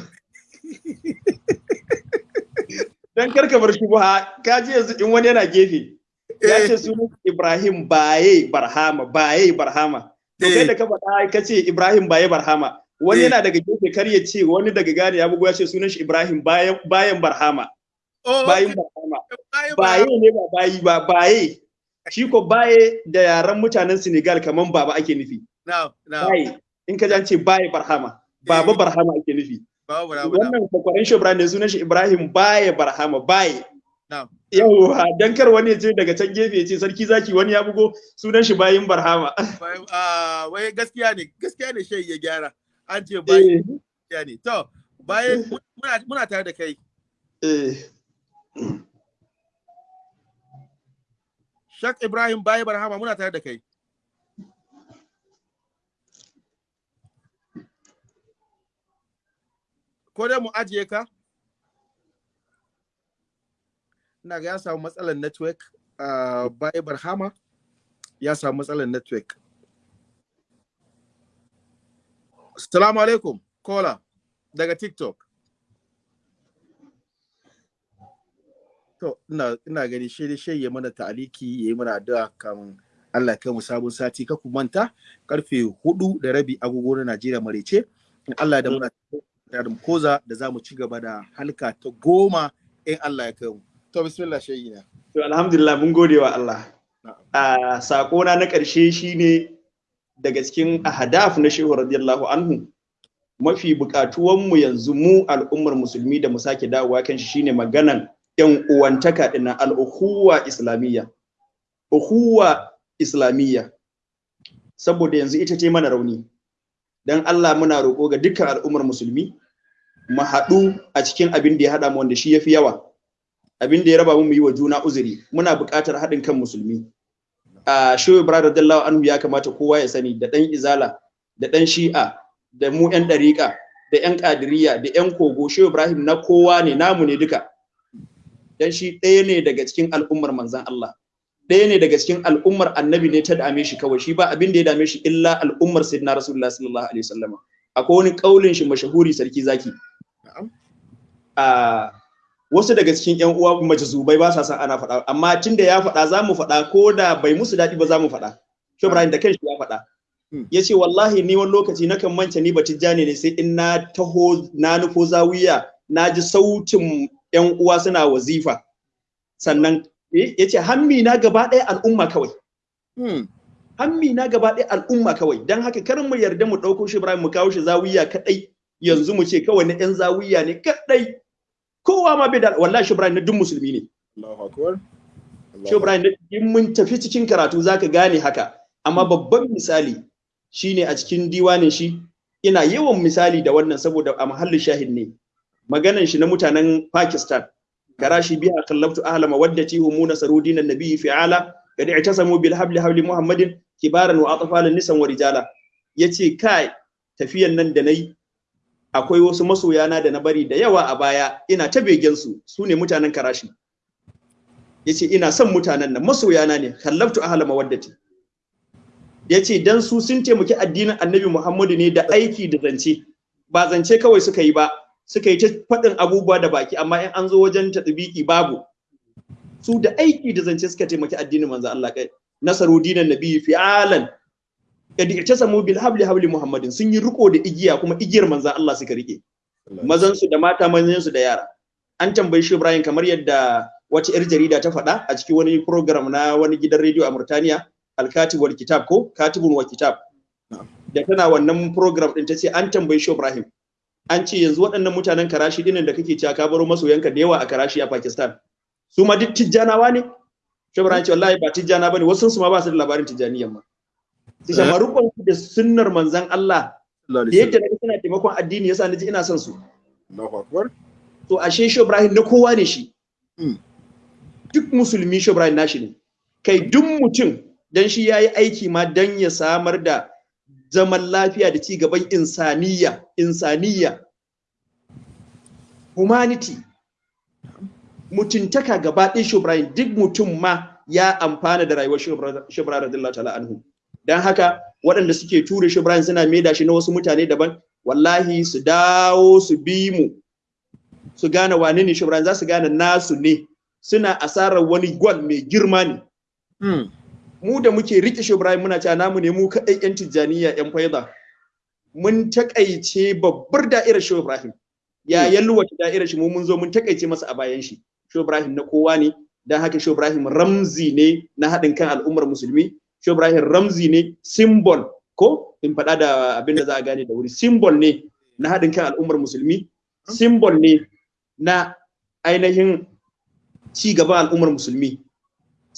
S1: Dan kar ka bar shubha ka ji yanzu in wani yana gefe ya ce sunan Ibrahim baye Barhama baye Barhama. To kai da ka faɗa ka ce Ibrahim baye Barhama wani
S2: Eh.
S1: yana daga gefe kar ya ce wani daga gane ya bugu ya ce sunan shi Ibrahim bayan bayan Barhama.
S2: Oh, okay.
S1: Barhama. Baye ne ba bayi ba baye. Shi ko baye da yaren mutanen Senegal kaman baba ake nufi. Baye. In ka ji an ce baye Barhama baba
S2: Eh.
S1: Barhama ake nufi. Wannan kwakwaran shi Ibrahim ne sunan shi Ibrahim Barhama yawwa dan kar wani ya ce daga can gefe ya ce sarki zaki wani ya bugo sunan shi bayin Barhama
S2: Ah, wai gaskiya ne, gaskiya ne Sheikh ya gyara. An ce
S1: eh
S2: gaskiya ne. To, muna muna tare da kai.
S1: eh
S2: Sheikh Ibrahim Bayi Barhama muna tare da kai. Ko dai mu ajiye ka? Ina ga ya samu matsalar network uh, Bai Barhama ya samu matsalar network. Assalamu alaikum, kola daga TikTok. To, ina, ina gani shi shi ya mana ta'aliki ya yi mana addu'a kan Allah ya mu sabon sati ka ku manta ƙarfe huɗu da rabi agogo na Najeriya marece in Allah da muna da koza da za mu ci gaba da halka ta goma in Allah ya kai mu. To bismillah shayi na.
S1: To alhamdulillah mun gode wa Allah. A sakona na ƙarshe shine daga cikin ahadaf na Shehu radiyallahu anhu mafi buƙatuwan mu yanzu mu al'ummar musulmi da mu sake dawowa kan shi shine maganan yan uwantaka ɗin nan al-ukhuwa islamiyya. Ukhuwa islamiyya. Saboda yanzu ita ce mana rauni. Dan Allah muna roƙo ga dukkan al'ummar musulmi mu haɗu a cikin abin da ya haɗa mu wanda shi yafi yawa. abin da ya raba mu mu yi wa juna uzuri. Muna buƙatar haɗin kan musulmi. A shehu ibrahim radiyallahu anhu ya kamata kowa ya sani da ɗan izala da ɗan shi'a da mu ƴan ɗariƙa da ƴan ƙadiriya da ƴan kogo. Shehu ibrahim na kowa ne namu ne duka. Dan shi ɗaya ne daga cikin al'ummar manzan Allah. Ɗaya ne daga cikin al'ummar annabi ne ta dame shi kawai. Shi ba abin da ya dame shi illa al'ummar sayyidina rasulullah sallallahu alaihi wasallam. Akwai wani kaulin shi mashahuri sarki zaki. A wasu daga cikin yan uwa majazubai ba sa san ana faɗa. Amma tunda ya faɗa za mu faɗa. Ko da bai musu daɗi ba za mu faɗa. Shi Ibrahim da kanshi ya faɗa. Ya ce wallahi ni wani lokaci na kan manta ni batijjani ne sai in na taho na nufo zawiya na ji sautin yan uwa suna wazifa. Sannan ya ce hammi na gaba ɗaya al'umma kawai. Hammi na gaba ɗaya al'umma kawai. Don haka kar mu yarda mu ɗauko shi Ibrahim mu kawo shi zawiya kaɗai. Yanzu mu ce kawai na yan zawiya ne kaɗai. Kowa ma bai da wallahi shi Ibrahim na duk musulmi ne.
S2: Allahu akbar.
S1: shi Ibrahim in mun tafi cikin karatu zaka gane haka. Amma babban misali shine a cikin diwanin shi ina yawan misali da wannan saboda a mahallin shahid ne. Maganan shi na mutanen Pakistan. Karashi biha kallabtu ahla mawaddati humuna sarudin annabi fi'ala kad i'tasamu bil habli habli muhammadin kibaran wa atfalan nisan wa rijala. Yace kai tafiyan nan da na yi akwai wasu masoyana da na bari da yawa a baya ina ta begen su su ne mutanen karashi. Yace ina son mutanen nan masoyana ne kallabtu ahla mawaddati. Yace dan su sun taimaki addinin annabi Muhammadu ne da aiki da zance ba zance kawai suka yi ba suka yi ta faɗin abubuwa da baki amma in an zo wajen tatbiki babu. Su da aiki da zance suka taimaki addinin manzo Allah kai nasaru dinan nabi fi'alan. Kadi itasamu bil habli habli muhammadin sun yi riko da igiya kuma igiyar manzo Allah suka riƙe. Mazan su da mata manyan su da yara. An tambayi shi Ibrahim kamar yadda wata yar jarida ta faɗa a cikin wani program na wani gidan rediyo a Murtaniya al-katib wal kitab ko katibun wa kitab. Da tana wannan program din ta ce an tambayi shi Ibrahim an ce yanzu waɗannan mutanen karashi dinin da kake cewa ka baro masoyanka da yawa a karashi a Pakistan su ma duk tijjanawa ne? Ibrahim ce wallahi ba tijjana ba ne wasu su ma ba su da labarin tijjaniyan ma. Su shama rukun da sunnar manzon Allah da yadda na ga suna taimakon addini yasa na ji ina son su.
S2: Allahu akbar.
S1: to ashe shi Ibrahim na kowa ne shi. Duk musulmi shi Ibrahim nashi ne. Kai duk mutum dan shi yayi aiki ma dan ya samar da zaman lafiya da ci gaban insaniya insaniya. Humanity. Mutuntaka gaba ɗaya shubrayin duk mutum ma ya amfana da rayuwar shubrayin radiyallahu ta'ala anhu. Dan haka waɗanda suke ture shubrayin suna maida shi na wasu mutane daban. Wallahi su dawo su bi mu su gane wane ne shubrayin za su gane nasu ne. Suna asarar wani gwal mai girma ne. Mu da muke riƙe shi Ibrahim muna cewa namu ne mu kaɗai yan tijjaniya yan faida. Mun taƙaice babbar da'irar shi Ibrahim. Ya yalwata da'irar shi mu mun zo mun taƙaice masa a bayan shi. Shi Ibrahim na kowa ne. Dan haka shi Ibrahim ramzi ne na haɗin kan al'ummar musulmi. Shi Ibrahim ramzi ne symbol ko? In faɗa da abin da za a gane da wuri. Symbol ne na haɗin kan al'ummar musulmi. Symbol ne na ainihin ci gaban al'ummar musulmi.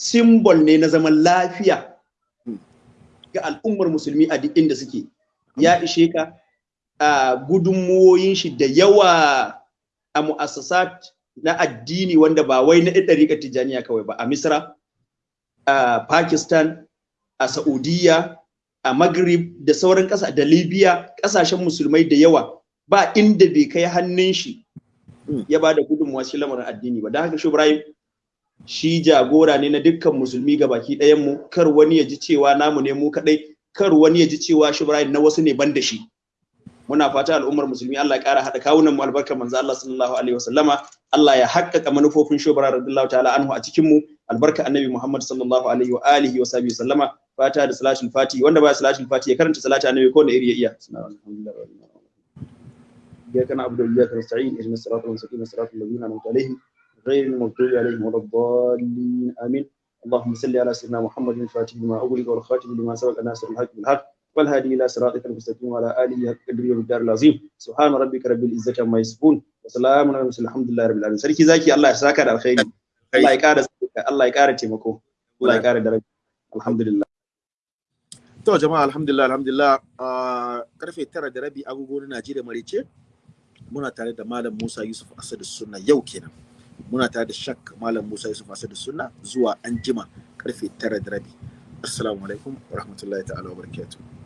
S1: Simbol ne na zaman lafiya ga al'ummar musulmi a duk inda suke. Ya ishe ka a gudunmuwoyin shi da yawa a mu'assasat na addini wanda ba wai na ɗariƙar tijjaniya kawai ba a misra a pakistan a saudiya a maghrib da sauran ƙasa da libya ƙasashen musulmai da yawa. Ba inda bai kai hannun shi ya ba da gudunmuwa shi lamarin addini ba. Don haka shi ibrahim shi jagora ne na dukkan musulmi ga baki ɗayan mu kar wani ya ji cewa namu ne mu kadai kar wani ya ji cewa shi Ibrahim na wasu ne ban da shi muna fata al'ummar musulmi Allah ya ƙara haɗa kawunan mu albarkar manzo Allah sallallahu alaihi wasallama Allah ya haƙƙaƙa manufofin shobara radiyallahu ta'ala anhu a cikin mu albarka annabi Muhammad sallallahu alaihi wa alihi wa sahbihi sallama fata da salatul fati wanda ba salatul fati ya karanta salati annabi ko da iri ya iya إياك نعبد وإياك نستعين اهدنا الصراط المستقيم صراط الذين أنعمت عليهم غير المغضوب عليهم ولا الضالين آمين اللهم صل على سيدنا محمد الفاتح لما أغلق والخاتم لما سبق ناصر الحق بالحق والهادي إلى صراطك المستقيم وعلى آله حق قدره والدار العظيم سبحان ربك رب العزة عما يصفون وسلام على المرسلين الحمد لله رب العالمين سركي زكي الله يساك على الخير الله يكار الله يكار تيمكو الله يكار درجة الحمد لله
S2: To jama'a alhamdulillah alhamdulillah uh, karfe tara da rabi agogo na Najeriya marice muna tare da Malam Musa Yusuf Asadu Sunna yau kenan. Muna tare da Shak Malam Musa Yusuf Asadu Sunna zuwa anjima ƙarfe tara da rabi. Assalamu alaikum wa rahmatullahi ta'ala wa barakatuh.